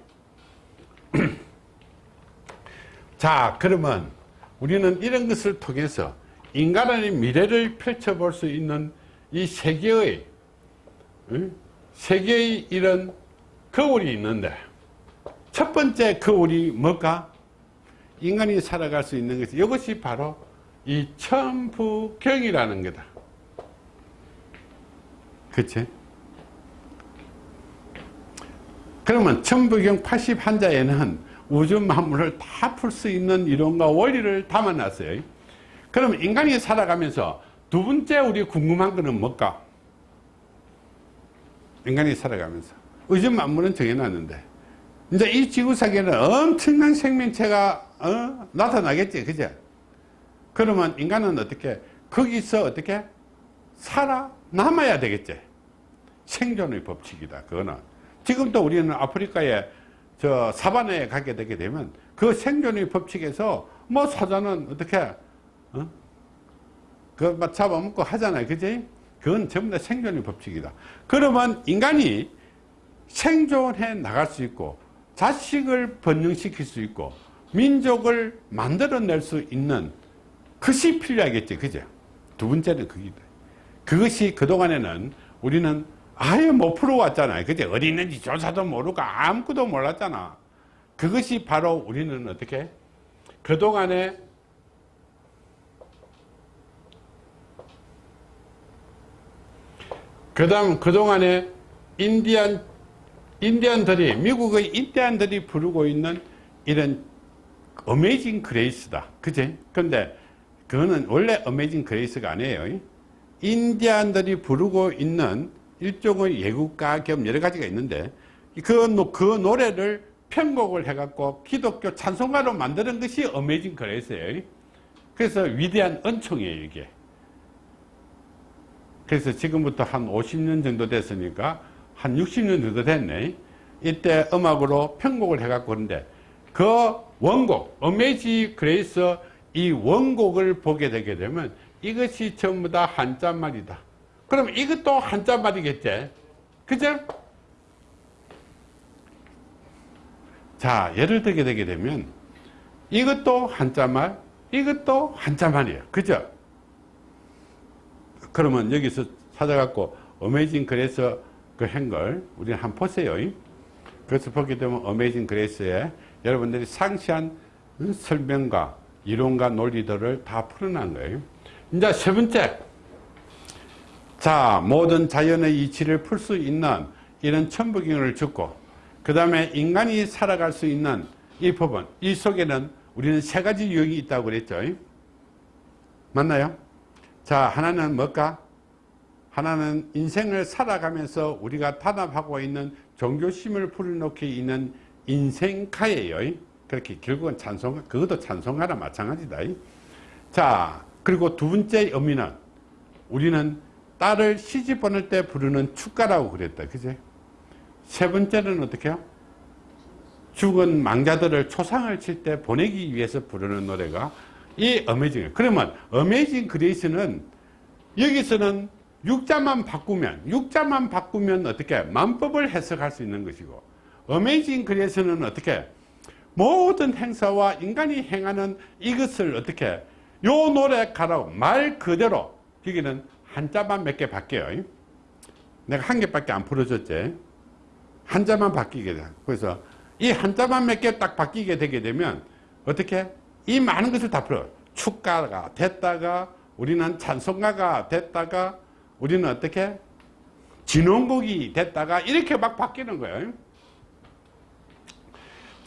자, 그러면 우리는 이런 것을 통해서 인간의 미래를 펼쳐볼 수 있는 이 세계의, 예, 세계의 이런 거울이 있는데 첫 번째 거울이 뭘까? 인간이 살아갈 수 있는 것이 이것이 바로 이 천부경이라는 거다. 그치? 그러면 천부경 81자에는 우주 만물을 다 풀 수 있는 이론과 원리를 담아놨어요. 그럼 인간이 살아가면서 두 번째 우리 궁금한 거는 뭘까? 인간이 살아가면서 우주 만물은 정해놨는데 이제 이 지구상에는 엄청난 생명체가 어? 나타나겠지, 그죠? 그러면 인간은 어떻게 거기서 어떻게 살아남아야 되겠지? 생존의 법칙이다 그거는. 지금도 우리는 아프리카에 저 사바나에 가게 되게 되면 그 생존의 법칙에서 뭐 사자는 어떻게 어? 그막 잡아먹고 하잖아요 그지? 그건 전부 다 생존의 법칙이다. 그러면 인간이 생존해 나갈 수 있고 자식을 번영시킬 수 있고 민족을 만들어낼 수 있는 그것이 필요하겠지 그죠? 두 번째는 그게 그것이 그동안에는 우리는 아예 못 풀어왔잖아요 그죠? 어디 있는지 조사도 모르고 아무것도 몰랐잖아. 그것이 바로 우리는 어떻게? 그동안에 그 다음 그동안에 인디안 인디안들이 미국의 인디안들이 부르고 있는 이런 Amazing Grace다. 그지 근데 그거는 원래 Amazing Grace가 아니에요. 인디안들이 부르고 있는 일종의 애국가 겸 여러 가지가 있는데 그, 그 노래를 편곡을 해갖고 기독교 찬송가로 만드는 것이 Amazing Grace예요. 그래서 위대한 은총이에요, 이게. 그래서 지금부터 한 50년 정도 됐으니까 한 60년 정도 됐네. 이때 음악으로 편곡을 해갖고 그런데 그 원곡, Amazing Grace 이 원곡을 보게 되게 되면 이것이 전부 다 한자말이다. 그럼 이것도 한자말이겠지? 그죠? 자, 예를 들게 되게 되면 이것도 한자말, 이것도 한자말이에요. 그죠? 그러면 여기서 찾아갖고 어메이징 그래서 그 한걸 우리는 한번 보세요. 그래서 보게 되면 어메이징 그레이스에 여러분들이 상시한 설명과 이론과 논리들을 다 풀어난 거예요. 이제 세 번째. 자, 모든 자연의 이치를 풀 수 있는 이런 천부경을 듣고, 그 다음에 인간이 살아갈 수 있는 이 법은, 이 속에는 우리는 세 가지 유형이 있다고 그랬죠. 맞나요? 자, 하나는 뭘까? 하나는 인생을 살아가면서 우리가 탄압하고 있는 종교심을 풀어놓기 있는 인생가예요. 그렇게 결국은 찬송, 그것도 찬송가나 마찬가지다. 자, 그리고 두 번째 의미는 우리는 딸을 시집 보낼 때 부르는 축가라고 그랬다. 그제? 세 번째는 어떻게 해요? 죽은 망자들을 초상을 칠 때 보내기 위해서 부르는 노래가 이 Amazing. 그러면 Amazing Grace는 여기서는 육자만 바꾸면 육자만 바꾸면 어떻게 만법을 해석할 수 있는 것이고 Amazing Grace는 어떻게 모든 행사와 인간이 행하는 이것을 어떻게 요 노래 가라고 말 그대로 여기는 한자만 몇 개 바뀌어요. 내가 한 개밖에 안 풀어줬지. 한자만 바뀌게 돼. 그래서 이 한자만 몇 개 딱 바뀌게 되게 되면 어떻게 이 많은 것을 다 풀어 축가가 됐다가 우리는 찬송가가 됐다가 우리는 어떻게 진원곡이 됐다가 이렇게 막 바뀌는 거예요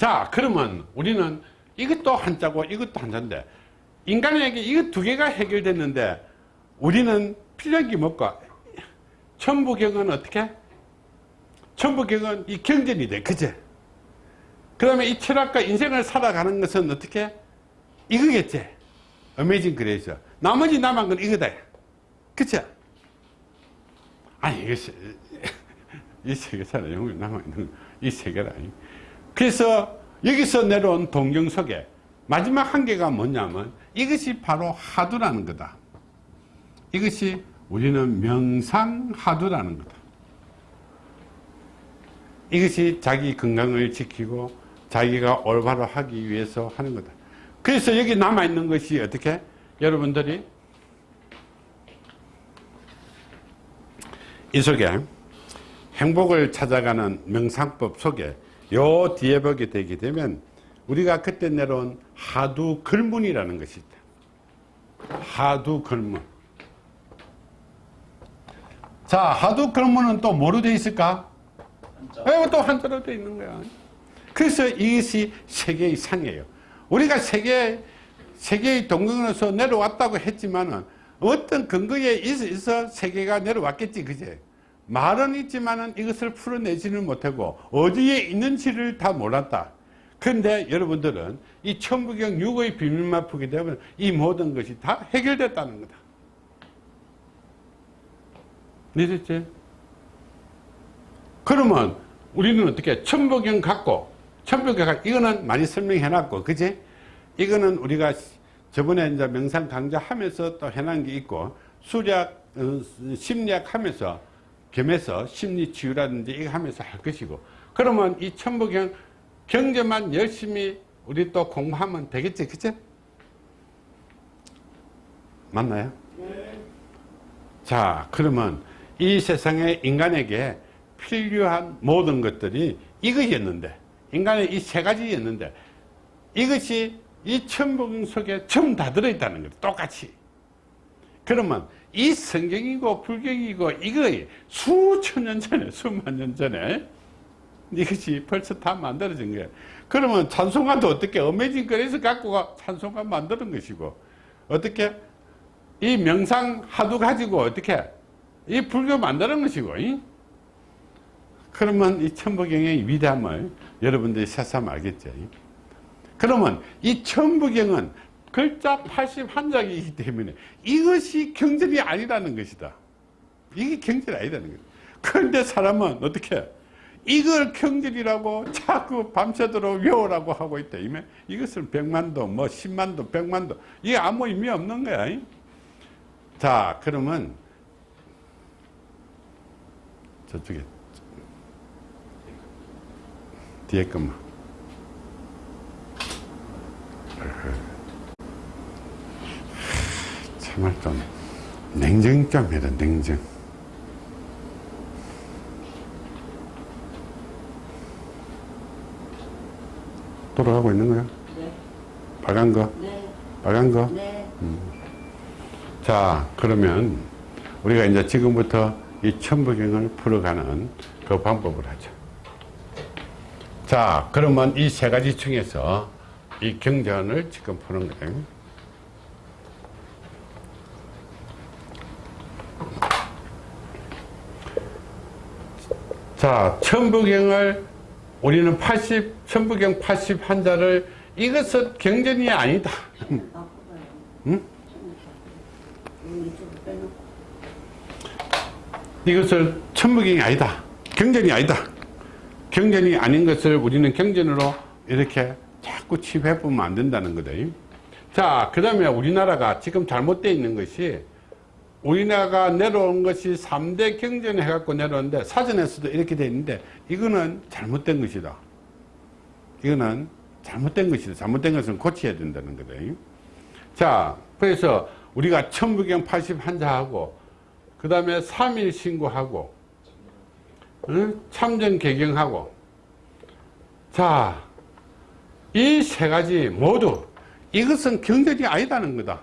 자 그러면 우리는 이것도 한자고 이것도 한자인데 인간에게 이거 두 개가 해결됐는데 우리는 필연기 먹고 천부경은 어떻게? 천부경은 이 경전이 돼 그제? 그 다음에 이 철학과 인생을 살아가는 것은 어떻게? 이거겠지? 어메이징 그레이서 나머지 남은 건 이거다. 그쵸 아니 이게 이 세계사는 영원히 남아있는 이 세계라 그래서 여기서 내려온 동경 속에 마지막 한 개가 뭐냐면 이것이 바로 하두라는 거다. 이것이 우리는 명상하두라는 거다. 이것이 자기 건강을 지키고 자기가 올바로 하기 위해서 하는 거다. 그래서 여기 남아있는 것이 어떻게? 여러분들이 이 속에 행복을 찾아가는 명상법 속에 요 뒤에 보게 되게 되면 우리가 그때 내려온 하두 글문이라는 것이 있다. 하두 글문. 자, 하두 글문은 또 뭐로 되어 있을까? 한자. 또 한자로 되어 있는 거야. 그래서 이것이 세계의 상이에요. 우리가 세계, 세계의 동경에서 내려왔다고 했지만은 어떤 근거에 있어 세계가 내려왔겠지, 그제? 말은 있지만은 이것을 풀어내지는 못하고 어디에 있는지를 다 몰랐다. 그런데 여러분들은 이 천부경 6의 비밀만 풀게 되면 이 모든 것이 다 해결됐다는 거다. 이해됐지? 그러면 우리는 어떻게 천부경 갖고 천부경 이거는 많이 설명해 놨고 그지? 이거는 우리가 저번에 이제 명상 강좌 하면서 또 해놓은 게 있고 수략 어, 심리학 하면서 겸해서 심리치유라든지 이거 하면서 할 것이고 그러면 이 천부경 경제만 열심히 우리 또 공부하면 되겠지 그치? 맞나요? 네. 자 그러면 이 세상에 인간에게 필요한 모든 것들이 이것이었는데 인간의 이 세 가지였는데 이것이 이 천부경 속에 전부 다 들어있다는 거예요 똑같이 그러면 이 성경이고 불경이고 이거 수천 년 전에 수만 년 전에 이것이 벌써 다 만들어진 거예요 그러면 찬송가도 어떻게 어메이징 거리에서 갖고 가 찬송가 만드는 것이고 어떻게 이 명상 하도 가지고 어떻게 이 불교 만드는 것이고 이? 그러면 이 천부경의 위대함을 여러분들이 새삼 알겠죠 그러면 이 천부경은 글자 81장이기 때문에 이것이 경전이 아니라는 것이다. 이게 경전이 아니라는 거예요. 그런데 사람은 어떻게 이걸 경전이라고 자꾸 밤새도록 외우라고 하고 있다. 이것은 백만도 뭐 십만도 백만도 이게 아무 의미 없는 거야. 자 그러면 저쪽에 뒤에 것만 정말 좀 냉정 좀 해라 냉정 돌아가고 있는 거야? 네. 빨간 거? 네. 빨간 거? 네. 음. 자 그러면 우리가 이제 지금부터 이 천부경을 풀어가는 그 방법을 하죠 자 그러면 이 세 가지 중에서 이 경전을 지금 푸는 거예요 자, 천부경을 우리는 80, 천부경 81자를 이것은 경전이 아니다. 응? 이것을 천부경이 아니다. 경전이 아니다. 경전이 아닌 것을 우리는 경전으로 이렇게 자꾸 취해보면 안 된다는 거다. 자, 그 다음에 우리나라가 지금 잘못되어 있는 것이 우리나라가 내려온 것이 3대 경전 해갖고 내려오는데 사전에서도 이렇게 돼 있는데 이거는 잘못된 것이다. 이거는 잘못된 것이다. 잘못된 것은 고쳐야 된다는 거다. 자, 그래서 우리가 천부경 81자하고 그 다음에 3일 신고하고 응? 참전 개경하고 자, 이 세 가지 모두 이것은 경전이 아니다는 거다.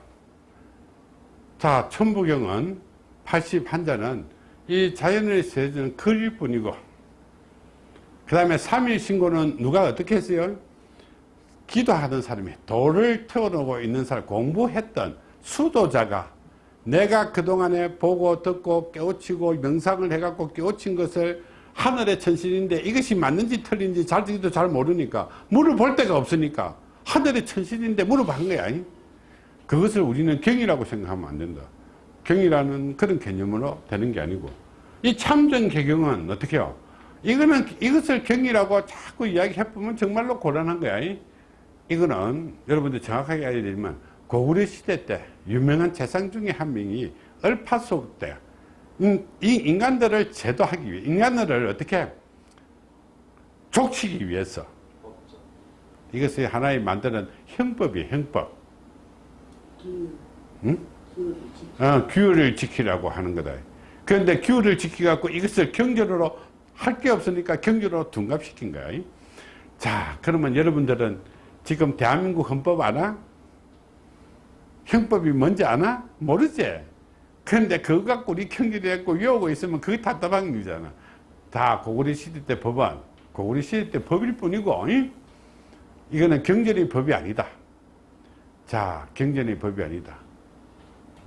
자, 천부경은 81자는 이 자연의 세계는 그릴 뿐이고 그 다음에 3일 신고는 누가 어떻게 했어요? 기도하던 사람이 돌을 태워놓고 있는 사람 공부했던 수도자가 내가 그동안에 보고 듣고 깨우치고 명상을 해갖고 깨우친 것을 하늘의 천신인데 이것이 맞는지 틀린지 잘지도 잘 모르니까 물어볼 데가 없으니까 하늘의 천신인데 물어본 거야 그것을 우리는 경이라고 생각하면 안 된다. 경이라는 그런 개념으로 되는 게 아니고. 이 참전 개경은 어떻게 해요? 이거는 이것을 경이라고 자꾸 이야기해보면 정말로 곤란한 거야. 이거는 여러분들 정확하게 알아야 되지만 고구려 시대 때 유명한 재상 중에 한 명이 얼파속 때이 인간들을 제도하기 위해 인간들을 어떻게 족치기 위해서. 이것이 하나의 만드는 형법이에요 형법 응? 어, 규율을 지키라고 하는 거다 그런데 규율을 지키갖고 이것을 경제로 할 게 없으니까 경제로 둔갑시킨 거야 자 그러면 여러분들은 지금 대한민국 헌법 아나? 형법이 뭔지 아나? 모르지? 그런데 그거 갖고 우리 경기를 했고 외우고 있으면 그게 답답한 일이잖아. 다 고구려 시대 때 법안, 고구려 시대 때 법일 뿐이고, 이? 이거는 경전의 법이 아니다. 자, 경전의 법이 아니다.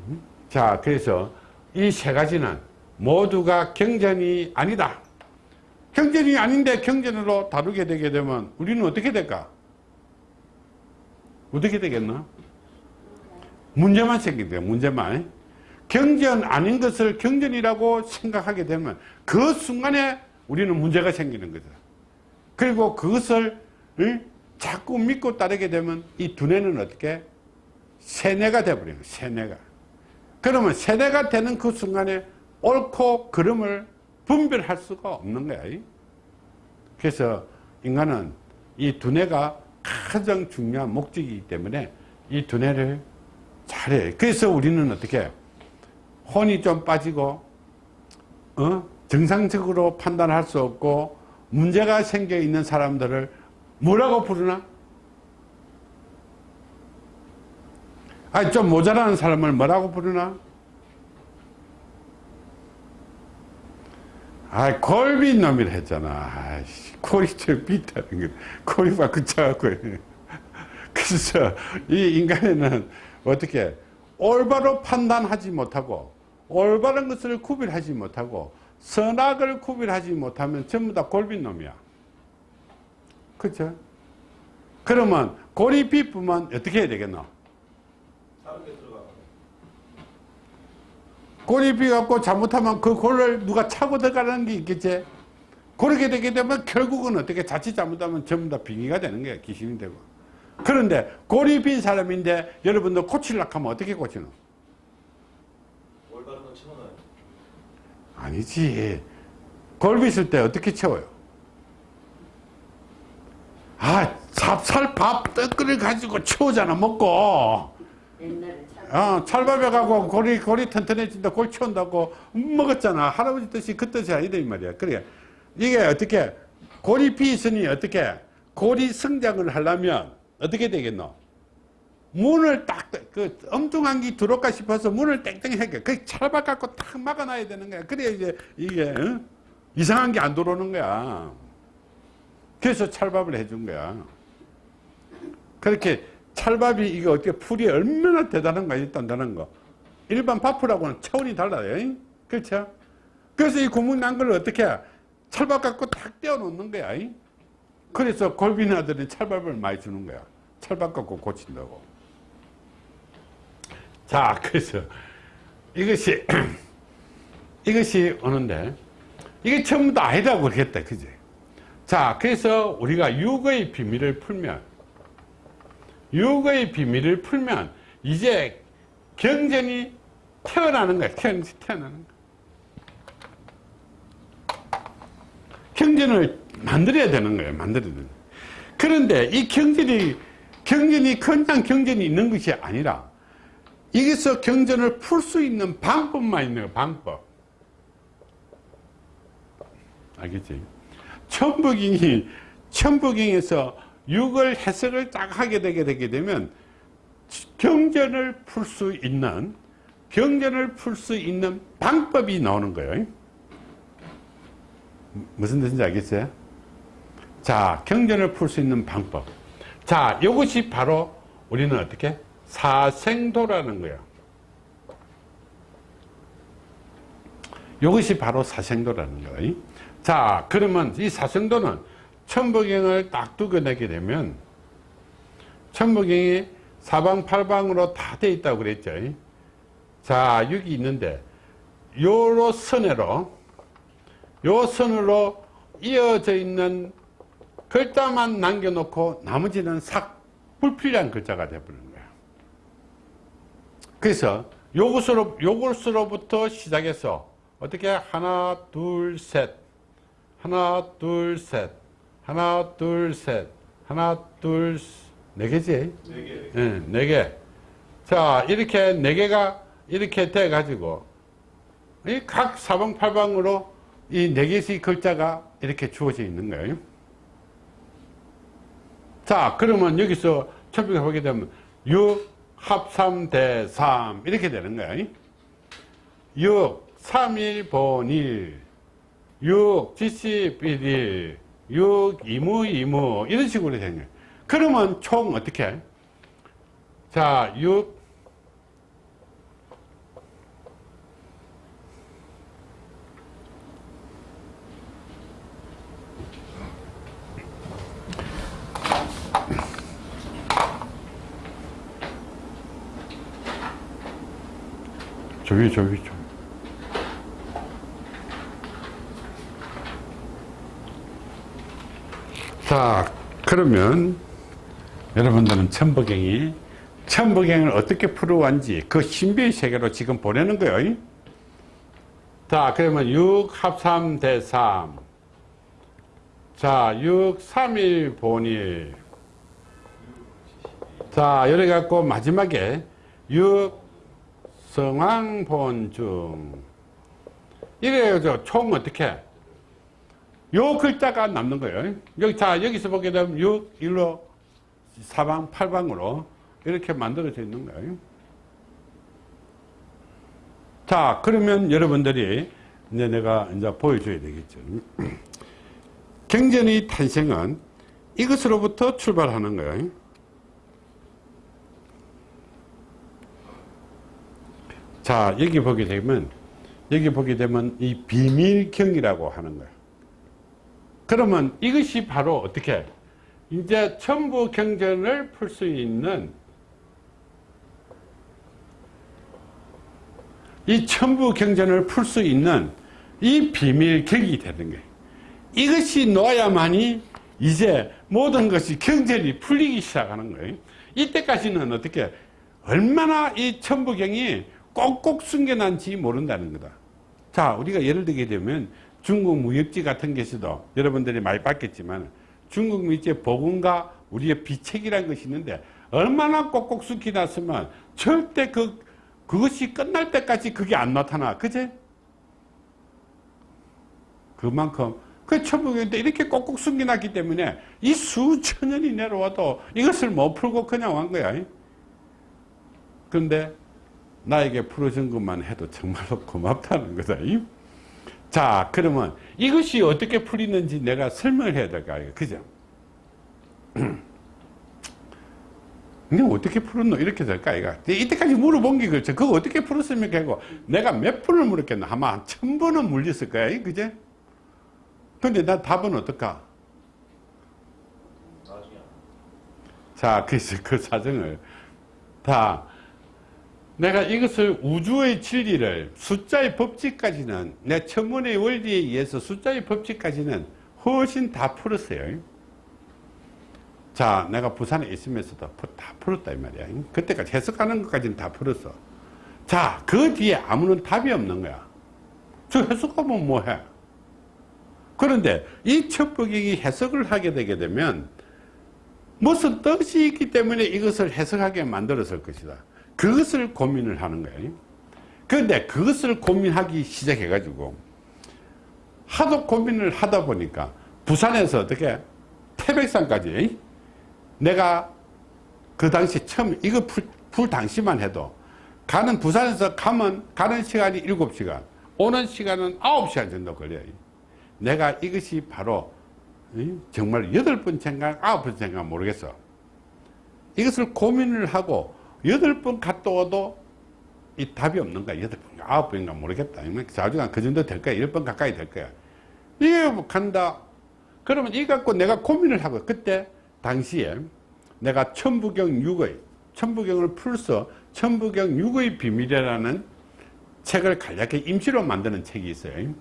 음? 자, 그래서 이 세 가지는 모두가 경전이 아니다. 경전이 아닌데 경전으로 다루게 되게 되면 우리는 어떻게 될까? 어떻게 되겠나? 문제만 생긴대요, 문제만. 경전 아닌 것을 경전이라고 생각하게 되면 그 순간에 우리는 문제가 생기는 거죠. 그리고 그것을 자꾸 믿고 따르게 되면 이 두뇌는 어떻게 세뇌가 돼버려요. 세뇌가. 그러면 세뇌가 되는 그 순간에 옳고 그름을 분별할 수가 없는 거야. 그래서 인간은 이 두뇌가 가장 중요한 목적이기 때문에 이 두뇌를 잘해. 그래서 우리는 어떻게 혼이 좀 빠지고 어? 정상적으로 판단할 수 없고 문제가 생겨 있는 사람들을 뭐라고 부르나? 아니 좀 모자라는 사람을 뭐라고 부르나? 아 골빈 놈이라 했잖아 아이씨 코리철 비타는 거 코리가 그쳐갖고 그래서 이 인간에는 어떻게 올바로 판단하지 못하고 올바른 것을 구별하지 못하고 선악을 구별하지 못하면 전부 다 골빈 놈이야. 그렇죠? 그러면 골이 비쁘면 어떻게 해야 되겠노? 골이 비갖고 잘못하면 그 골을 누가 차고 들어가는 게 있겠지? 그렇게 되게 되면 결국은 어떻게 자칫 잘못하면 전부 다 빙의가 되는 거야. 귀신이 되고. 그런데 빈 사람인데 여러분들 고치려고 하면 어떻게 고치노? 아니지. 골비 있을 때 어떻게 채워요? 아, 찹쌀밥 떡을 가지고 채우잖아, 먹고. 어, 찰밥에 가고 골이, 골이 튼튼해진다, 골 채운다고 먹었잖아. 할아버지 뜻이 그 뜻이 아니다, 이 말이야. 그래. 이게 어떻게, 골이 비 있으니 어떻게, 골이 성장을 하려면 어떻게 되겠노? 문을 딱, 그, 엉뚱한 게 들어올까 싶어서 문을 땡땡하게, 그 찰박 갖고 탁 막아놔야 되는 거야. 그래야 이제 이게, 어? 이상한 게 안 들어오는 거야. 그래서 찰밥을 해준 거야. 그렇게 찰밥이 이게 어떻게 풀이 얼마나 대단한 거 있단다는 거. 일반 밥풀하고는 차원이 달라요. 그렇죠? 그래서 이 구멍 난 걸 어떻게 찰밥 갖고 탁 떼어 놓는 거야. 그래서 골빈아들은 찰밥을 많이 주는 거야. 찰밥 갖고 고친다고. 자, 그래서 이것이 이것이 오는데 이게 전부 다 아니라고 그랬다. 그지? 자, 그래서 우리가 육의 비밀을 풀면 육의 비밀을 풀면 이제 경전이 태어나는 거야. 태어나는 태어나는 거. 경전을 만들어야 되는 거예요. 만들어야 되는 거예요. 그런데 이 경전이 경전이 그냥 경전이 있는 것이 아니라 여기서 경전을 풀 수 있는 방법만 있는 거예요. 방법. 알겠지? 천부경이 천부경에서 육을 해석을 딱 하게 되게 되게 되면 경전을 풀 수 있는 경전을 풀 수 있는 방법이 나오는 거예요. 무슨 뜻인지 알겠어요? 자, 경전을 풀 수 있는 방법. 자, 이것이 바로 우리는 어떻게? 사생도라는 거예요. 이것이 바로 사생도라는 거예요. 자, 그러면 이 사생도는 천부경을 딱 두고내게 되면 천부경이 사방팔방으로 다 돼 있다고 그랬죠. 자, 여기 있는데 요로 선으로 요 선으로 이어져 있는 글자만 남겨놓고 나머지는 싹 불필요한 글자가 되어버리는 거야. 그래서 요것으로, 요것으로부터 시작해서 어떻게 하나, 둘, 셋, 하나, 둘, 셋, 하나, 둘, 셋, 하나, 둘, 네 개지? 네 개. 네, 네 개. 자, 이렇게 네 개가 이렇게 돼 가지고 이 각 사방팔방으로 이 네 개씩 글자가 이렇게 주어져 있는 거예요. 자, 그러면 여기서 처음에 보게 되면 6 합3 대3 이렇게 되는 거예요. 6 3일 본일 6 지시 비일 6 이무 이무 이런 식으로 되는. 그러면 총 어떻게? 자, 6 저기 저기 저기 자 그러면 여러분들은 천부경이 천부경을 어떻게 풀어왔는지 그 신비의 세계로 지금 보내는 거예요 자 그러면 6합3대3 자, 6, 3일 본일. 자, 이래 갖고 마지막에 6, 성황 본중. 이래요, 총 어떻게? 요 글자가 남는 거예요. 여기, 자, 여기서 보게 되면 6, 1로 사방, 팔방으로 이렇게 만들어져 있는 거예요. 자, 그러면 여러분들이 이제 내가 이제 보여줘야 되겠죠. 경전의 탄생은 이것으로부터 출발하는 거예요. 자, 여기 보게 되면, 여기 보게 되면 이 비밀경이라고 하는 거예요. 그러면 이것이 바로 어떻게, 이제 천부 경전을 풀 수 있는 이 천부 경전을 풀 수 있는 이 비밀경이 되는 거예요. 이것이 놓아야만이 이제 모든 것이 경전이 풀리기 시작하는 거예요. 이때까지는 어떻게 얼마나 이 천부경이 꼭꼭 숨겨난지 모른다는 거다. 자, 우리가 예를 들게 되면 중국 무역지 같은 것에도 여러분들이 많이 봤겠지만 중국 무역지에 복음과 우리의 비책이라는 것이 있는데 얼마나 꼭꼭 숨겨놨으면 절대 그, 그것이 끝날 때까지 그게 안 나타나. 그제? 그만큼 그 천부경인데 이렇게 꼭꼭 숨겨놨기 때문에 이 수천 년이 내려와도 이것을 못 풀고 그냥 온 거야. 그런데 나에게 풀어준 것만 해도 정말로 고맙다는 거다. 자, 그러면 이것이 어떻게 풀리는지 내가 설명을 해야 될까? 그죠? 근데 어떻게 풀었노? 이렇게 될까? 이가 이때까지 물어본 게 그렇죠. 그거 어떻게 풀었습니까? 하고 내가 몇 번을 물었겠나? 아마 한 천 번은 물렸을 거야. 그제? 근데 나 답은 어떨까? 자, 그래서 그 사정을 다 내가 이것을 우주의 진리를 숫자의 법칙까지는 내 천문의 원리에 의해서 숫자의 법칙까지는 훨씬 다 풀었어요. 자, 내가 부산에 있으면서도 다 풀었다 이 말이야. 그때까지 해석하는 것까지는 다 풀었어. 자, 그 뒤에 아무런 답이 없는 거야. 저 해석하면 뭐해? 그런데 이 첩부경이 해석을 하게 되게 되면 무슨 뜻이 있기 때문에 이것을 해석하게 만들었을 것이다. 그것을 고민을 하는 거예요. 그런데 그것을 고민하기 시작해 가지고 하도 고민을 하다 보니까 부산에서 어떻게 태백산까지 내가 그 당시 처음 이거 풀, 풀 당시만 해도 가는 부산에서 가면 가는 시간이 7시간 오는 시간은 9시간 정도 걸려요. 내가 이것이 바로 정말 여덟 번째인가 아홉 번째인가 모르겠어. 이것을 고민을 하고 여덟 번 갔다 와도 이 답이 없는 거야 여덟 번. 아홉 번인가 모르겠다. 자주간 그 정도 될 거야 열 번 가까이 될 거야. 이게 뭐 간다. 그러면 이 갖고 내가 고민을 하고 그때 당시에 내가 천부경 6의 천부경을 풀서 천부경 6의 비밀이라는 책을 간략하게 임시로 만드는 책이 있어요.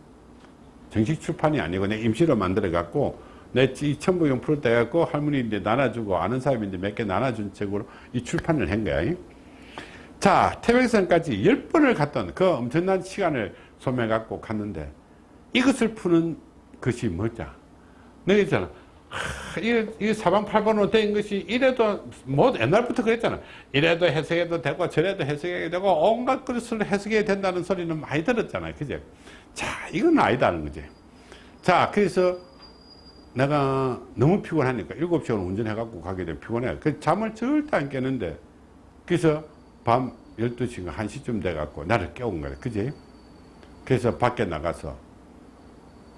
정식 출판이 아니고 내 임시로 만들어 갖고 내이 천부경 풀 때 갖고 할머니 이제 나눠주고 아는 이제 몇개 나눠준 책으로 이 출판을 한 거야. 자 태백산까지 10번을 갔던 그 엄청난 시간을 소매 갖고 갔는데 이것을 푸는 것이 뭐냐? 내가 있잖아. 이, 이 사방팔번으로 된 것이 이래도 뭐 옛날부터 그랬잖아. 이래도 해석해도 되고 저래도 해석해도 되고 온갖 것을 해석해야 된다는 소리는 많이 들었잖아요. 그제? 자 이건 아니다는 거지. 자 그래서 내가 너무 피곤하니까 7시간 운전해 갖고 가게 되면 피곤해 그 잠을 절대 안 깨는데 그래서 밤 12시인가 1시쯤 돼 갖고 나를 깨운 거야 그지 그래서 밖에 나가서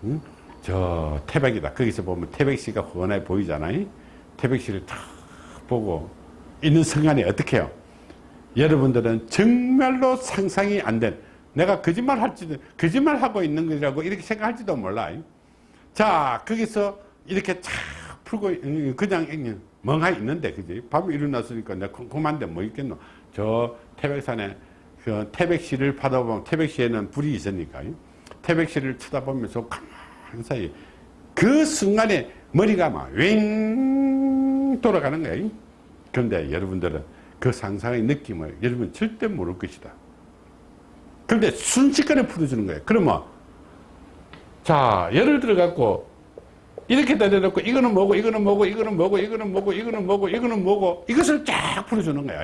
응? 저 태백이다. 거기서 보면 태백시가 훤하게 보이잖아 요. 태백시를 탁 보고 있는 순간에 어떻게 해요? 여러분들은 정말로 상상이 안 된, 내가 거짓말 할지도, 거짓말 하고 있는 거라고 이렇게 생각할지도 몰라요. 자, 거기서 이렇게 착 풀고, 그냥 멍하니 있는데, 그지? 밤에 일어났으니까 내가 궁금한데 뭐 있겠노? 저 태백산에 그 태백시를 받아보면 태백시에는 불이 있으니까요. 태백시를 쳐다보면서 가만 한 사이 그 순간에 머리가 막윙 돌아가는 거예요 그런데 여러분들은 그 상상의 느낌을 여러분 절대 모를 것이다 그런데 순식간에 풀어주는 거예요 그러면 자 예를 들어 갖고 이렇게 내려놓고 이거는 뭐고 이거는 뭐고 이거는 뭐고 이거는 뭐고 이거는 뭐고 이거는 뭐고 이것을 쫙 풀어주는 거야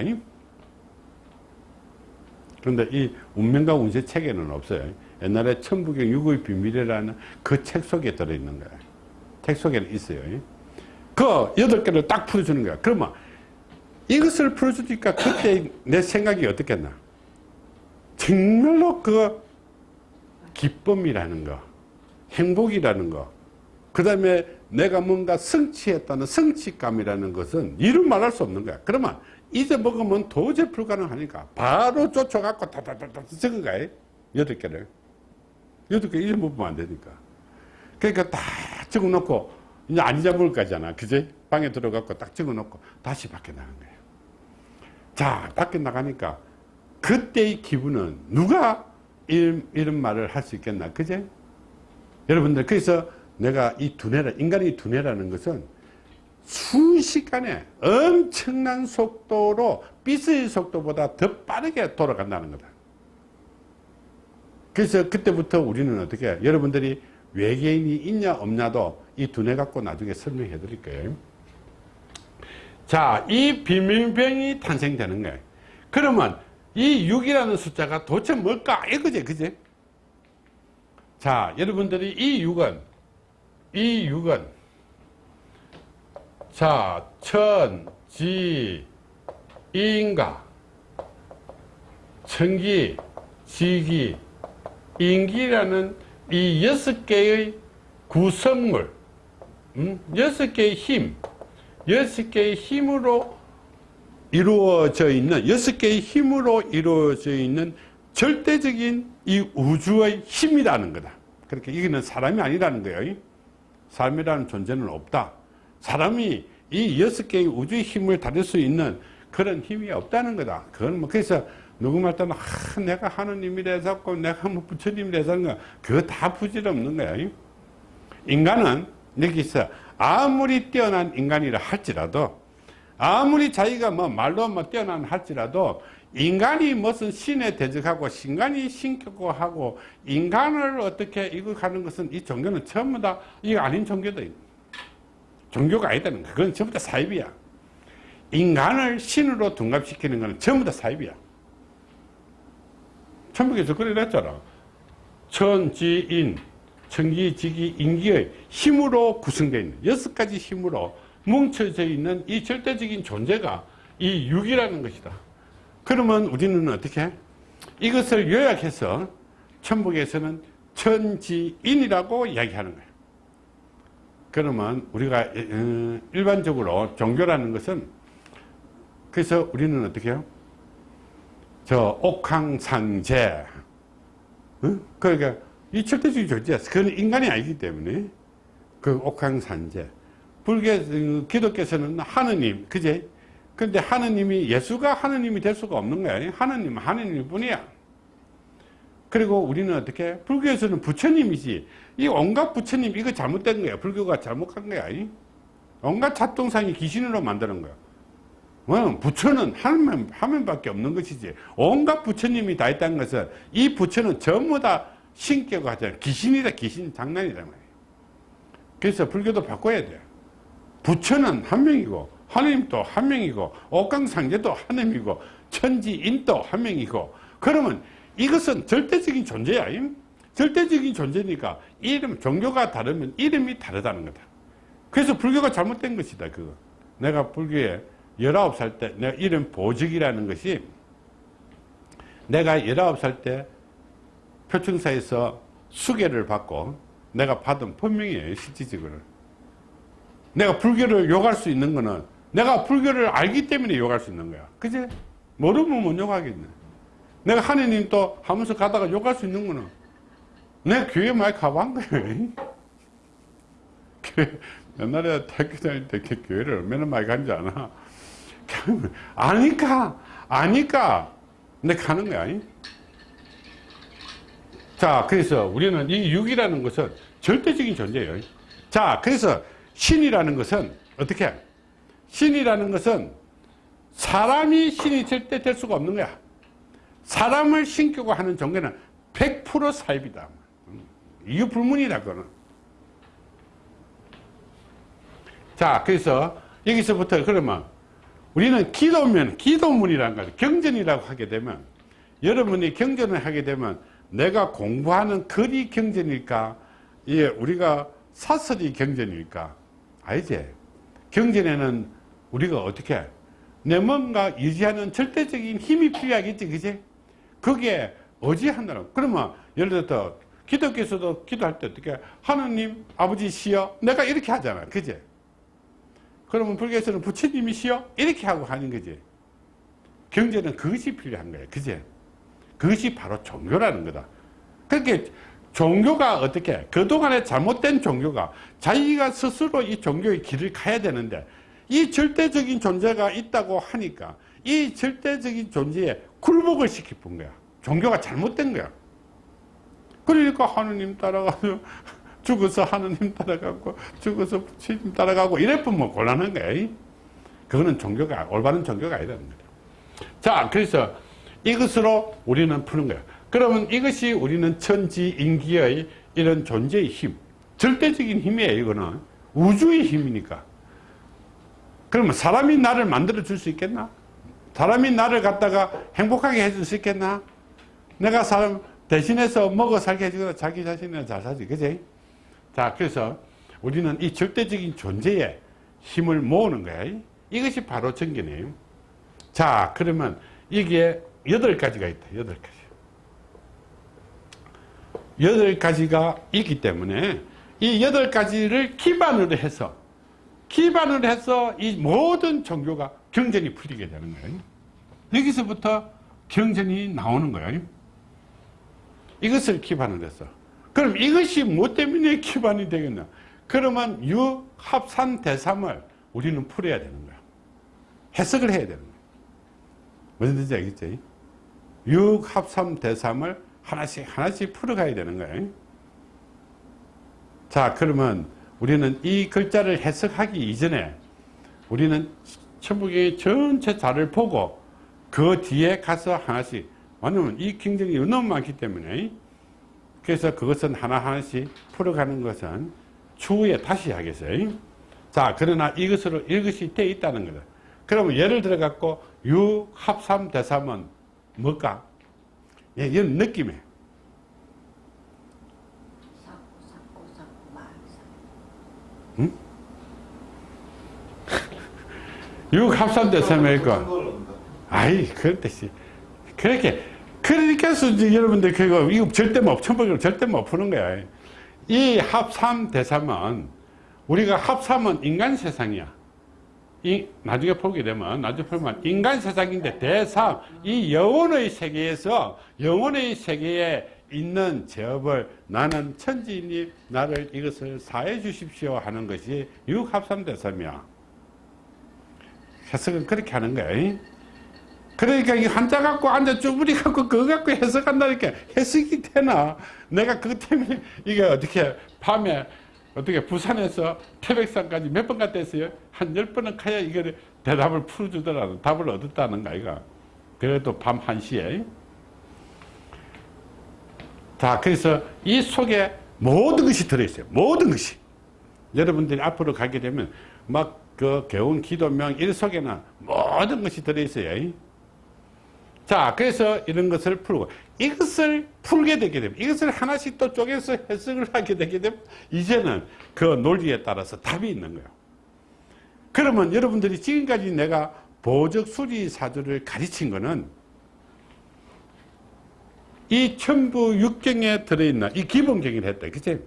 그런데 이 운명과 운세 책에는 없어요 옛날에 천부경 육의 비밀이라는 그 책 속에 들어있는 거예요. 책 속에는 있어요. 그 여덟 개를 딱 풀어주는 거야. 그러면 이것을 풀어주니까 그때 내 생각이 어떻겠나? 정말로 그 기쁨이라는 거, 행복이라는 거, 그 다음에 내가 뭔가 성취했다는 성취감이라는 것은 이루 말할 수 없는 거야. 그러면 이제 먹으면 도저히 불가능하니까 바로 쫓아갖고 다다다다 적은 거야. 여덟 개를. 여덟 개 잊어먹으면 안 되니까. 그러니까 다 적어 놓고, 이제 안 잊어먹을 거잖아. 그제? 방에 들어가고 딱 적어 놓고 다시 밖에 나간 거예요. 자, 밖에 나가니까 그때의 기분은 누가 이런, 이런 말을 할 수 있겠나. 그제? 여러분들, 그래서 내가 이 두뇌라, 인간의 두뇌라는 것은 순식간에 엄청난 속도로 빛의 속도보다 더 빠르게 돌아간다는 거다. 그래서 그때부터 우리는 어떻게? 여러분들이 외계인이 있냐 없냐도 이 두뇌 갖고 나중에 설명해 드릴 거예요. 자, 이 비밀병이 탄생되는 거예요. 그러면 이 6이라는 숫자가 도대체 뭘까? 이거지, 그지? 자, 여러분들이 이 6은, 이 6은, 자, 천, 지, 인가, 천기, 지기, 인기라는 이 여섯 개의 구성물, 음? 여섯 개의 힘, 여섯 개의 힘으로 이루어져 있는, 여섯 개의 힘으로 이루어져 있는 절대적인 이 우주의 힘이라는 거다. 그렇게 이거는 사람이 아니라는 거예요. 사람이라는 존재는 없다. 사람이 이 여섯 개의 우주의 힘을 다룰 수 있는 그런 힘이 없다는 거다. 그건 뭐 그래서 누구 말 때는 아, 내가 하느님이라 해서 내가 뭐 부처님이라 해서 그거 다 부질없는 거야 인간은 여기서 아무리 뛰어난 인간이라 할지라도 아무리 자기가 뭐 말로 뭐 뛰어난 할지라도 인간이 무슨 신에 대적하고 신간이 신격고 하고 인간을 어떻게 이거 하는 것은 이 종교는 전부 다 이거 아닌 종교다. 종교가 아니다는 거. 그건 전부 다 사입이야. 인간을 신으로 둔갑시키는 것은 전부 다 사입이야. 천북에서 그래 냈잖아. 천지인, 천기지기, 인기의 힘으로 구성되어 있는 여섯 가지 힘으로 뭉쳐져 있는 이 절대적인 존재가 이 육이라는 것이다. 그러면 우리는 어떻게? 이것을 요약해서 천북에서는 천지인이라고 이야기하는 거예요. 그러면 우리가 어, 일반적으로 종교라는 것은 그래서 우리는 어떻게 해요? 저 옥황상제 어? 그러니까 이 절대적인 존재야. 그건 인간이 아니기 때문에 그 옥황상제 불교 어, 기독교에서는 하느님 그제 근데 하느님이 예수가 하느님이 될 수가 없는 거야. 하느님은 하느님 뿐이야. 그리고 우리는 어떻게 불교에서는 부처님이지 이 온갖 부처님 이거 잘못된 거야. 불교가 잘못한 거야. 온갖 잡동상이 귀신으로 만드는 거야. 어, 부처는 하나님, 하나님밖에 없는 것이지. 온갖 부처님이 다 있다는 것은 이 부처는 전부 다 신격을 하잖아. 귀신이다, 귀신 장난이란 말이에요. 그래서 불교도 바꿔야 돼요. 부처는 한 명이고, 하나님도 한 명이고, 옥강상제도 하나님이고, 천지인도 한 명이고, 그러면 이것은 절대적인 존재야. 절대적인 존재니까 이름, 종교가 다르면 이름이 다르다는 거다. 그래서 불교가 잘못된 것이다, 그거. 내가 불교에 19살 때 내가 이름 보직이라는 것이 내가 19살 때 표청사에서 수계를 받고 내가 받은 본명이에요 실질적으로 내가 불교를 욕할 수 있는 거는 내가 불교를 알기 때문에 욕할 수 있는 거야. 그지? 모르면 못 욕하겠네. 내가 하느님 또 하면서 가다가 욕할 수 있는 거는 내가 교회 많이 가본 거예요 옛날에 대학교 다닐 때 교회를 얼마나 많이 간지 않아 아니까 아니까 근데 가는 거야. 자 그래서 우리는 이 육이라는 것은 절대적인 존재예요. 자 그래서 신이라는 것은 어떻게 신이라는 것은 사람이 신이 절대 될 수가 없는 거야. 사람을 신격고 하는 종교는 100% 사입이다. 이거 불문이다 그거는. 자 그래서 여기서부터 그러면 우리는 기도면 기도문이라는 거 경전이라고 하게 되면 여러분이 경전을 하게 되면 내가 공부하는 글이 경전일까? 예, 우리가 사설이 경전일까? 아니지? 경전에는 우리가 어떻게 내 뭔가 유지하는 절대적인 힘이 필요하겠지 그지? 그게 어지한다는 그러면 예를 들어 기독교에서도 기도할 때 어떻게 하느님 아버지시여 내가 이렇게 하잖아 그지? 그러면 불교에서는 부처님이시여 이렇게 하고 하는 거지. 경제는 그것이 필요한 거예요 그제 그것이 바로 종교라는 거다. 그렇게 종교가 어떻게 그동안에 잘못된 종교가 자기가 스스로 이 종교의 길을 가야 되는데 이 절대적인 존재가 있다고 하니까 이 절대적인 존재에 굴복을 시키는 거야. 종교가 잘못된 거야. 그러니까 하느님 따라가서 죽어서 하느님 따라가고 죽어서 부처님 따라가고 이래보면 뭐 곤란한 거야 그거는 종교가 올바른 종교가 아니라는 거다 자 그래서 이것으로 우리는 푸는 거야. 그러면 이것이 우리는 천지인기의 이런 존재의 힘 절대적인 힘이에요 이거는. 우주의 힘이니까 그러면 사람이 나를 만들어 줄 수 있겠나? 사람이 나를 갖다가 행복하게 해줄 수 있겠나? 내가 사람 대신해서 먹어 살게 해주거나 자기 자신은 잘 살지 그지? 자 그래서 우리는 이 절대적인 존재에 힘을 모으는 거야. 이것이 바로 정기네요 자 그러면 이게 여덟 가지가 있다. 여덟 가지. 여덟 가지가 있기 때문에 이 여덟 가지를 기반으로 해서 기반으로 해서 이 모든 종교가 경전이 풀리게 되는 거예요 여기서부터 경전이 나오는 거예요 이것을 기반으로 해서 그럼 이것이 무엇 때문에 기반이 되겠나? 그러면 유합산 대삼을 우리는 풀어야 되는 거야. 해석을 해야 되는 거야. 무슨 뜻인지 알겠지? 육합삼 대삼을 하나씩 하나씩 풀어가야 되는 거야. 자 그러면 우리는 이 글자를 해석하기 이전에 우리는 천북의 전체 자를 보고 그 뒤에 가서 하나씩 왜냐면 이 경쟁이 너무 많기 때문에 그래서 그것은 하나하나씩 풀어가는 것은 추후에 다시 하겠어요. 자, 그러나 이것으로 이것이 돼 있다는 거다. 그러면 예를 들어 갖고 유 합삼 대삼은 뭘까? 예, 이런 느낌에 사 6 합산됐습니까? 아이, 그랬듯이. 그렇게. 그러니까 여러분들 그거 이거 절대 못 천복을 절대 못 푸는 거야. 이 합삼 대삼은 우리가 합삼은 인간 세상이야. 이 나중에 보게 되면 나중에 보면 인간 세상인데 대삼 이 영혼의 세계에서 영혼의 세계에 있는 제업을 나는 천지인이 나를 이것을 사해 주십시오 하는 것이 육합삼대삼이야. 해석은 그렇게 하는 거야. 그러니까 이 한자 갖고 앉아 쭈부리 갖고 그거 갖고 해석한다니까 해석이 되나? 내가 그것 때문에 이게 어떻게 밤에 어떻게 부산에서 태백산까지 몇 번 갔다 했어요? 한 열 번은 가야 이거를 대답을 풀어주더라도 답을 얻었다는 거 아이가 그래도 밤 1시에 자 그래서 이 속에 모든 것이 들어있어요. 모든 것이. 여러분들이 앞으로 가게 되면 막 그 개운 기도명 일 속에는 모든 것이 들어있어요 자, 그래서 이런 것을 풀고 이것을 풀게 되게 되면 이것을 하나씩 또 쪼개서 해석을 하게 되게 되면 이제는 그 논리에 따라서 답이 있는 거예요. 그러면 여러분들이 지금까지 내가 보적 수리 사주를 가르친 거는 이 천부 육경에 들어있는 이 기본경을 했다. 그치?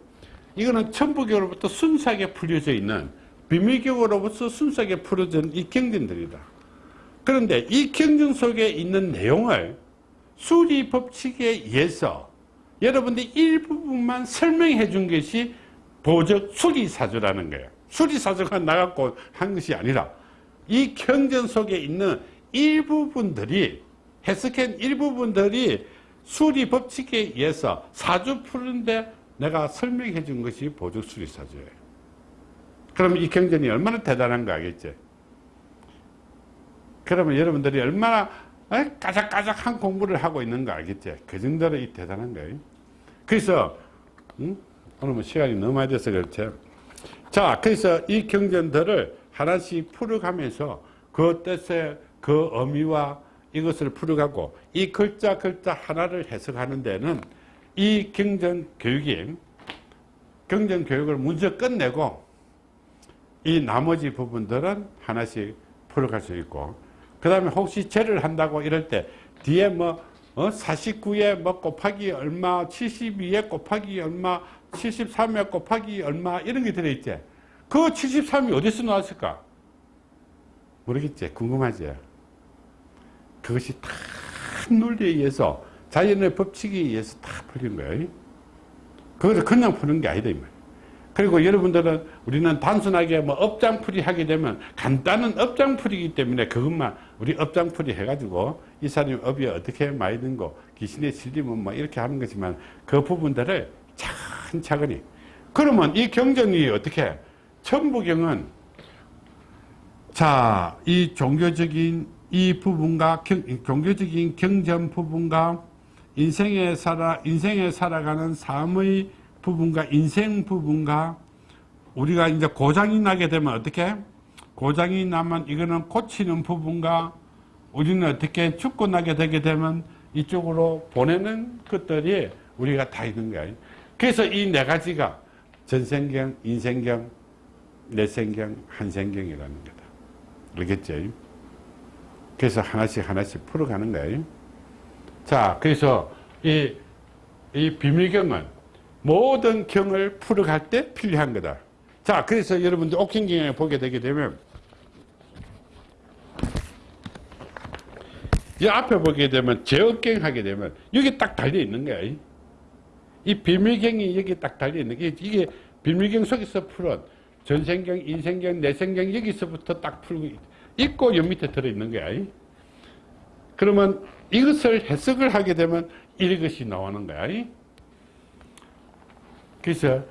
이거는 천부경으로부터 순수하게 풀려져 있는 비밀경으로부터 순수하게 풀어진 이 경전들이다. 그런데 이 경전 속에 있는 내용을 수리 법칙에 의해서 여러분들이 일부분만 설명해 준 것이 보적 수리사주라는 거예요. 수리사주가 나갖고 한 것이 아니라 이 경전 속에 있는 일부분들이 해석한 일부분들이 수리 법칙에 의해서 사주 푸는데 내가 설명해 준 것이 보적 수리사주예요. 그럼 이 경전이 얼마나 대단한 거 알겠지? 그러면 여러분들이 얼마나 까작까작한 공부를 하고 있는 거 알겠지? 그 정도로 이 대단한 거예요. 그래서 음? 오늘 뭐 시간이 너무 많이 돼서 그렇지. 자, 그래서 이 경전들을 하나씩 풀어가면서 그 뜻의 그 의미와 이것을 풀어가고 이 글자 글자 하나를 해석하는 데는 이 경전 교육이 경전 교육을 먼저 끝내고 이 나머지 부분들은 하나씩 풀어갈 수 있고 그 다음에 혹시 제를 한다고 이럴 때 뒤에 뭐 어? 49에 뭐 곱하기 얼마 72에 곱하기 얼마 73에 곱하기 얼마 이런 게 들어있지? 그 73이 어디서 나왔을까? 모르겠지? 궁금하지? 그것이 다 논리에 의해서 자연의 법칙에 의해서 다 풀린 거예요. 그것을 그냥 푸는 게 아니다 그리고 여러분들은 우리는 단순하게 뭐 업장풀이 하게 되면 간단한 업장풀이기 때문에 그것만 우리 업장풀이 해가지고 이 사람이 업이 어떻게 많이 든거 귀신에 실리면 뭐 이렇게 하는 거지만 그 부분들을 차근차근히. 그러면 이 경전이 어떻게? 천부경은 자 이 종교적인 이 부분과 경, 종교적인 경전 부분과 인생에 살아 인생에 살아가는 삶의 부분과 인생 부분과 우리가 이제 고장이 나게 되면 어떻게? 고장이 나면 이거는 고치는 부분과 우리는 어떻게 죽고 나게 되게 되면 이쪽으로 보내는 것들이 우리가 다 있는 거예요. 그래서 이 네 가지가 전생경, 인생경, 내생경, 한생경이라는 거다. 알겠죠? 그래서 하나씩 하나씩 풀어가는 거예요. 자, 그래서 이, 이 비밀경은 모든 경을 풀어갈 때 필요한 거다. 자, 그래서 여러분들 옥행경에 보게 되게 되면 이 앞에 보게 되면 제업경 하게 되면 여기 딱 달려 있는 거야. 이 비밀경이 여기 딱 달려 있는 게 이게 비밀경 속에서 풀은 전생경, 인생경, 내생경 여기서부터 딱 풀고 있고 여 밑에 들어 있는 거야. 그러면 이것을 해석을 하게 되면 이것이 나오는 거야. 그래서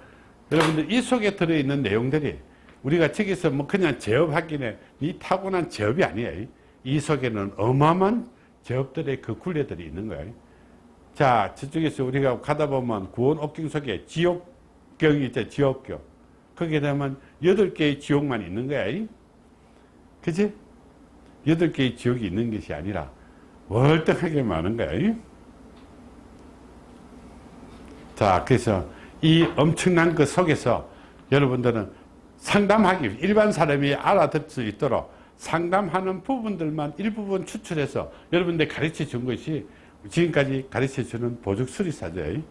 여러분들 이 속에 들어있는 내용들이 우리가 저기서 뭐 그냥 제업하기는 이 타고난 제업이 아니에요. 이 속에는 어마어마한 제업들의 그 굴레들이 있는 거예요. 자, 저쪽에서 우리가 가다 보면 구원 옥경 속에 지옥경이 있죠, 지옥경. 거기에 되면 여덟 개의 지옥만 있는 거야. 그지? 여덟 개의 지옥이 있는 것이 아니라 월등하게 많은 거야. 자, 그래서 이 엄청난 그 속에서 여러분들은 상담하기, 일반 사람이 알아듣을 수 있도록 상담하는 부분들만 일부분 추출해서 여러분들 가르쳐 준 것이 지금까지 가르쳐 주는 보죽 수리사죠.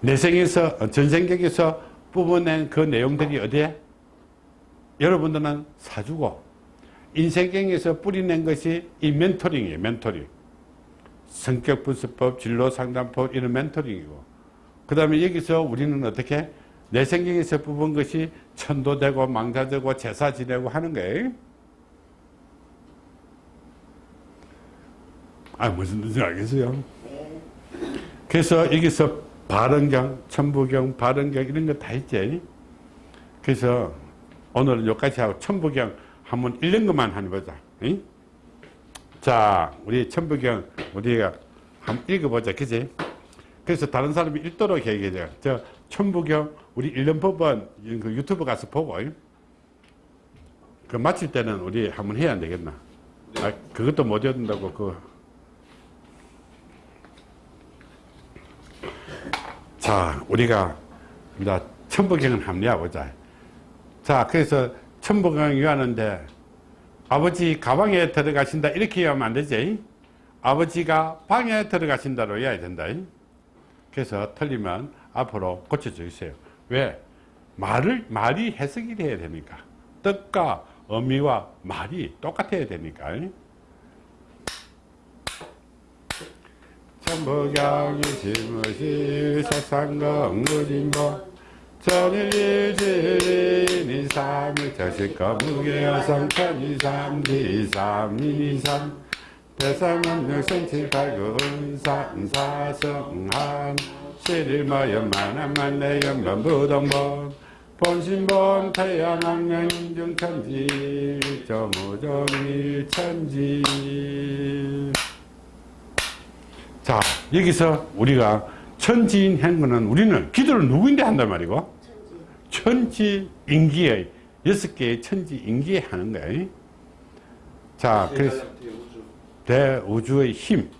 내생에서, 전생격에서 뽑아낸 그 내용들이 어디에? 여러분들은 사주고, 인생경에서 뿌리낸 것이 이 멘토링이에요, 멘토링. 성격 분석법, 진로 상담법, 이런 멘토링이고. 그 다음에 여기서 우리는 어떻게? 내 생경에서 뽑은 것이 천도되고 망자되고 제사 지내고 하는 거예요. 아, 무슨 뜻인지 알겠어요? 그래서 여기서 발언경, 천부경, 발언경 이런 거다 있지. 그래서 오늘은 여기까지 하고 천부경 한번 읽는 것만 해보자. 응? 자, 우리 천부경 우리가 한번 읽어보자. 그지? 그래서 다른 사람이 읽도록 얘기해줘요. 저 천부경 우리 법은 그 유튜브 가서 보고 그 마칠 때는 우리 한번 해야 안 되겠나? 아, 그것도 못 읽는다고 그 자, 우리가 이제 천부경을 해보자. 자, 그래서 천부경이 하는데 아버지 가방에 들어가신다 이렇게 하면 안 되지. 아버지가 방에 들어가신다로 해야 된다. 그래서 틀리면 앞으로 고쳐주세요. 왜? 말을, 말이 해석이 돼야 됩니까? 뜻과 의미와 말이 똑같아야 되니까. 천부경이 지무시 사상공 무진보 전일일지린 이삼일. 저식거 무게여성 천이삼 디삼이삼. 대상은 육성칠팔구 은산사성한. 실일마연 만한만내연 번 부동본 본신본 태양왕년 인중천지. 저무정일천지. 자 여기서 우리가 천지인 행군은 우리는 기도를 누구인데 한단 말이고? 천지 인기의 여섯 개의 천지 인기에 하는 거예요 자 그래서 대우주의 힘.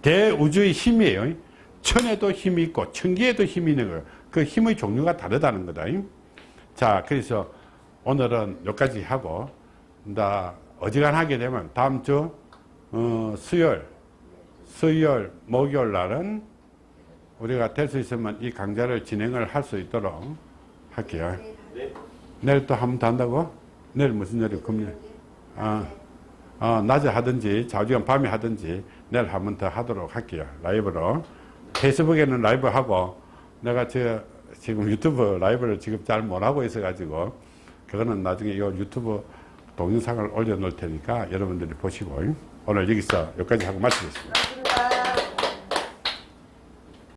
대우주의 힘이에요. 천에도 힘이 있고 천기에도 힘이 있는 거예요 그 힘의 종류가 다르다는 거다. 자 그래서 오늘은 여기까지 하고 나 어지간하게 되면 다음 주 어, 수요일 수요일 목요일 날은 우리가 될 수 있으면 이 강좌를 진행을 할 수 있도록 할게요 내일 또 한번더 한다고? 내일 무슨 요일이 금요일 아, 어, 낮에 하든지 자주간 밤에 하든지 내일 한번 더 하도록 할게요. 라이브로. 페이스북에는 라이브 하고 내가 저 지금 유튜브 라이브를 지금 잘 못하고 있어가지고 그거는 나중에 이 유튜브 동영상을 올려놓을 테니까 여러분들이 보시고 오늘 여기서 여기까지 하고 마치겠습니다.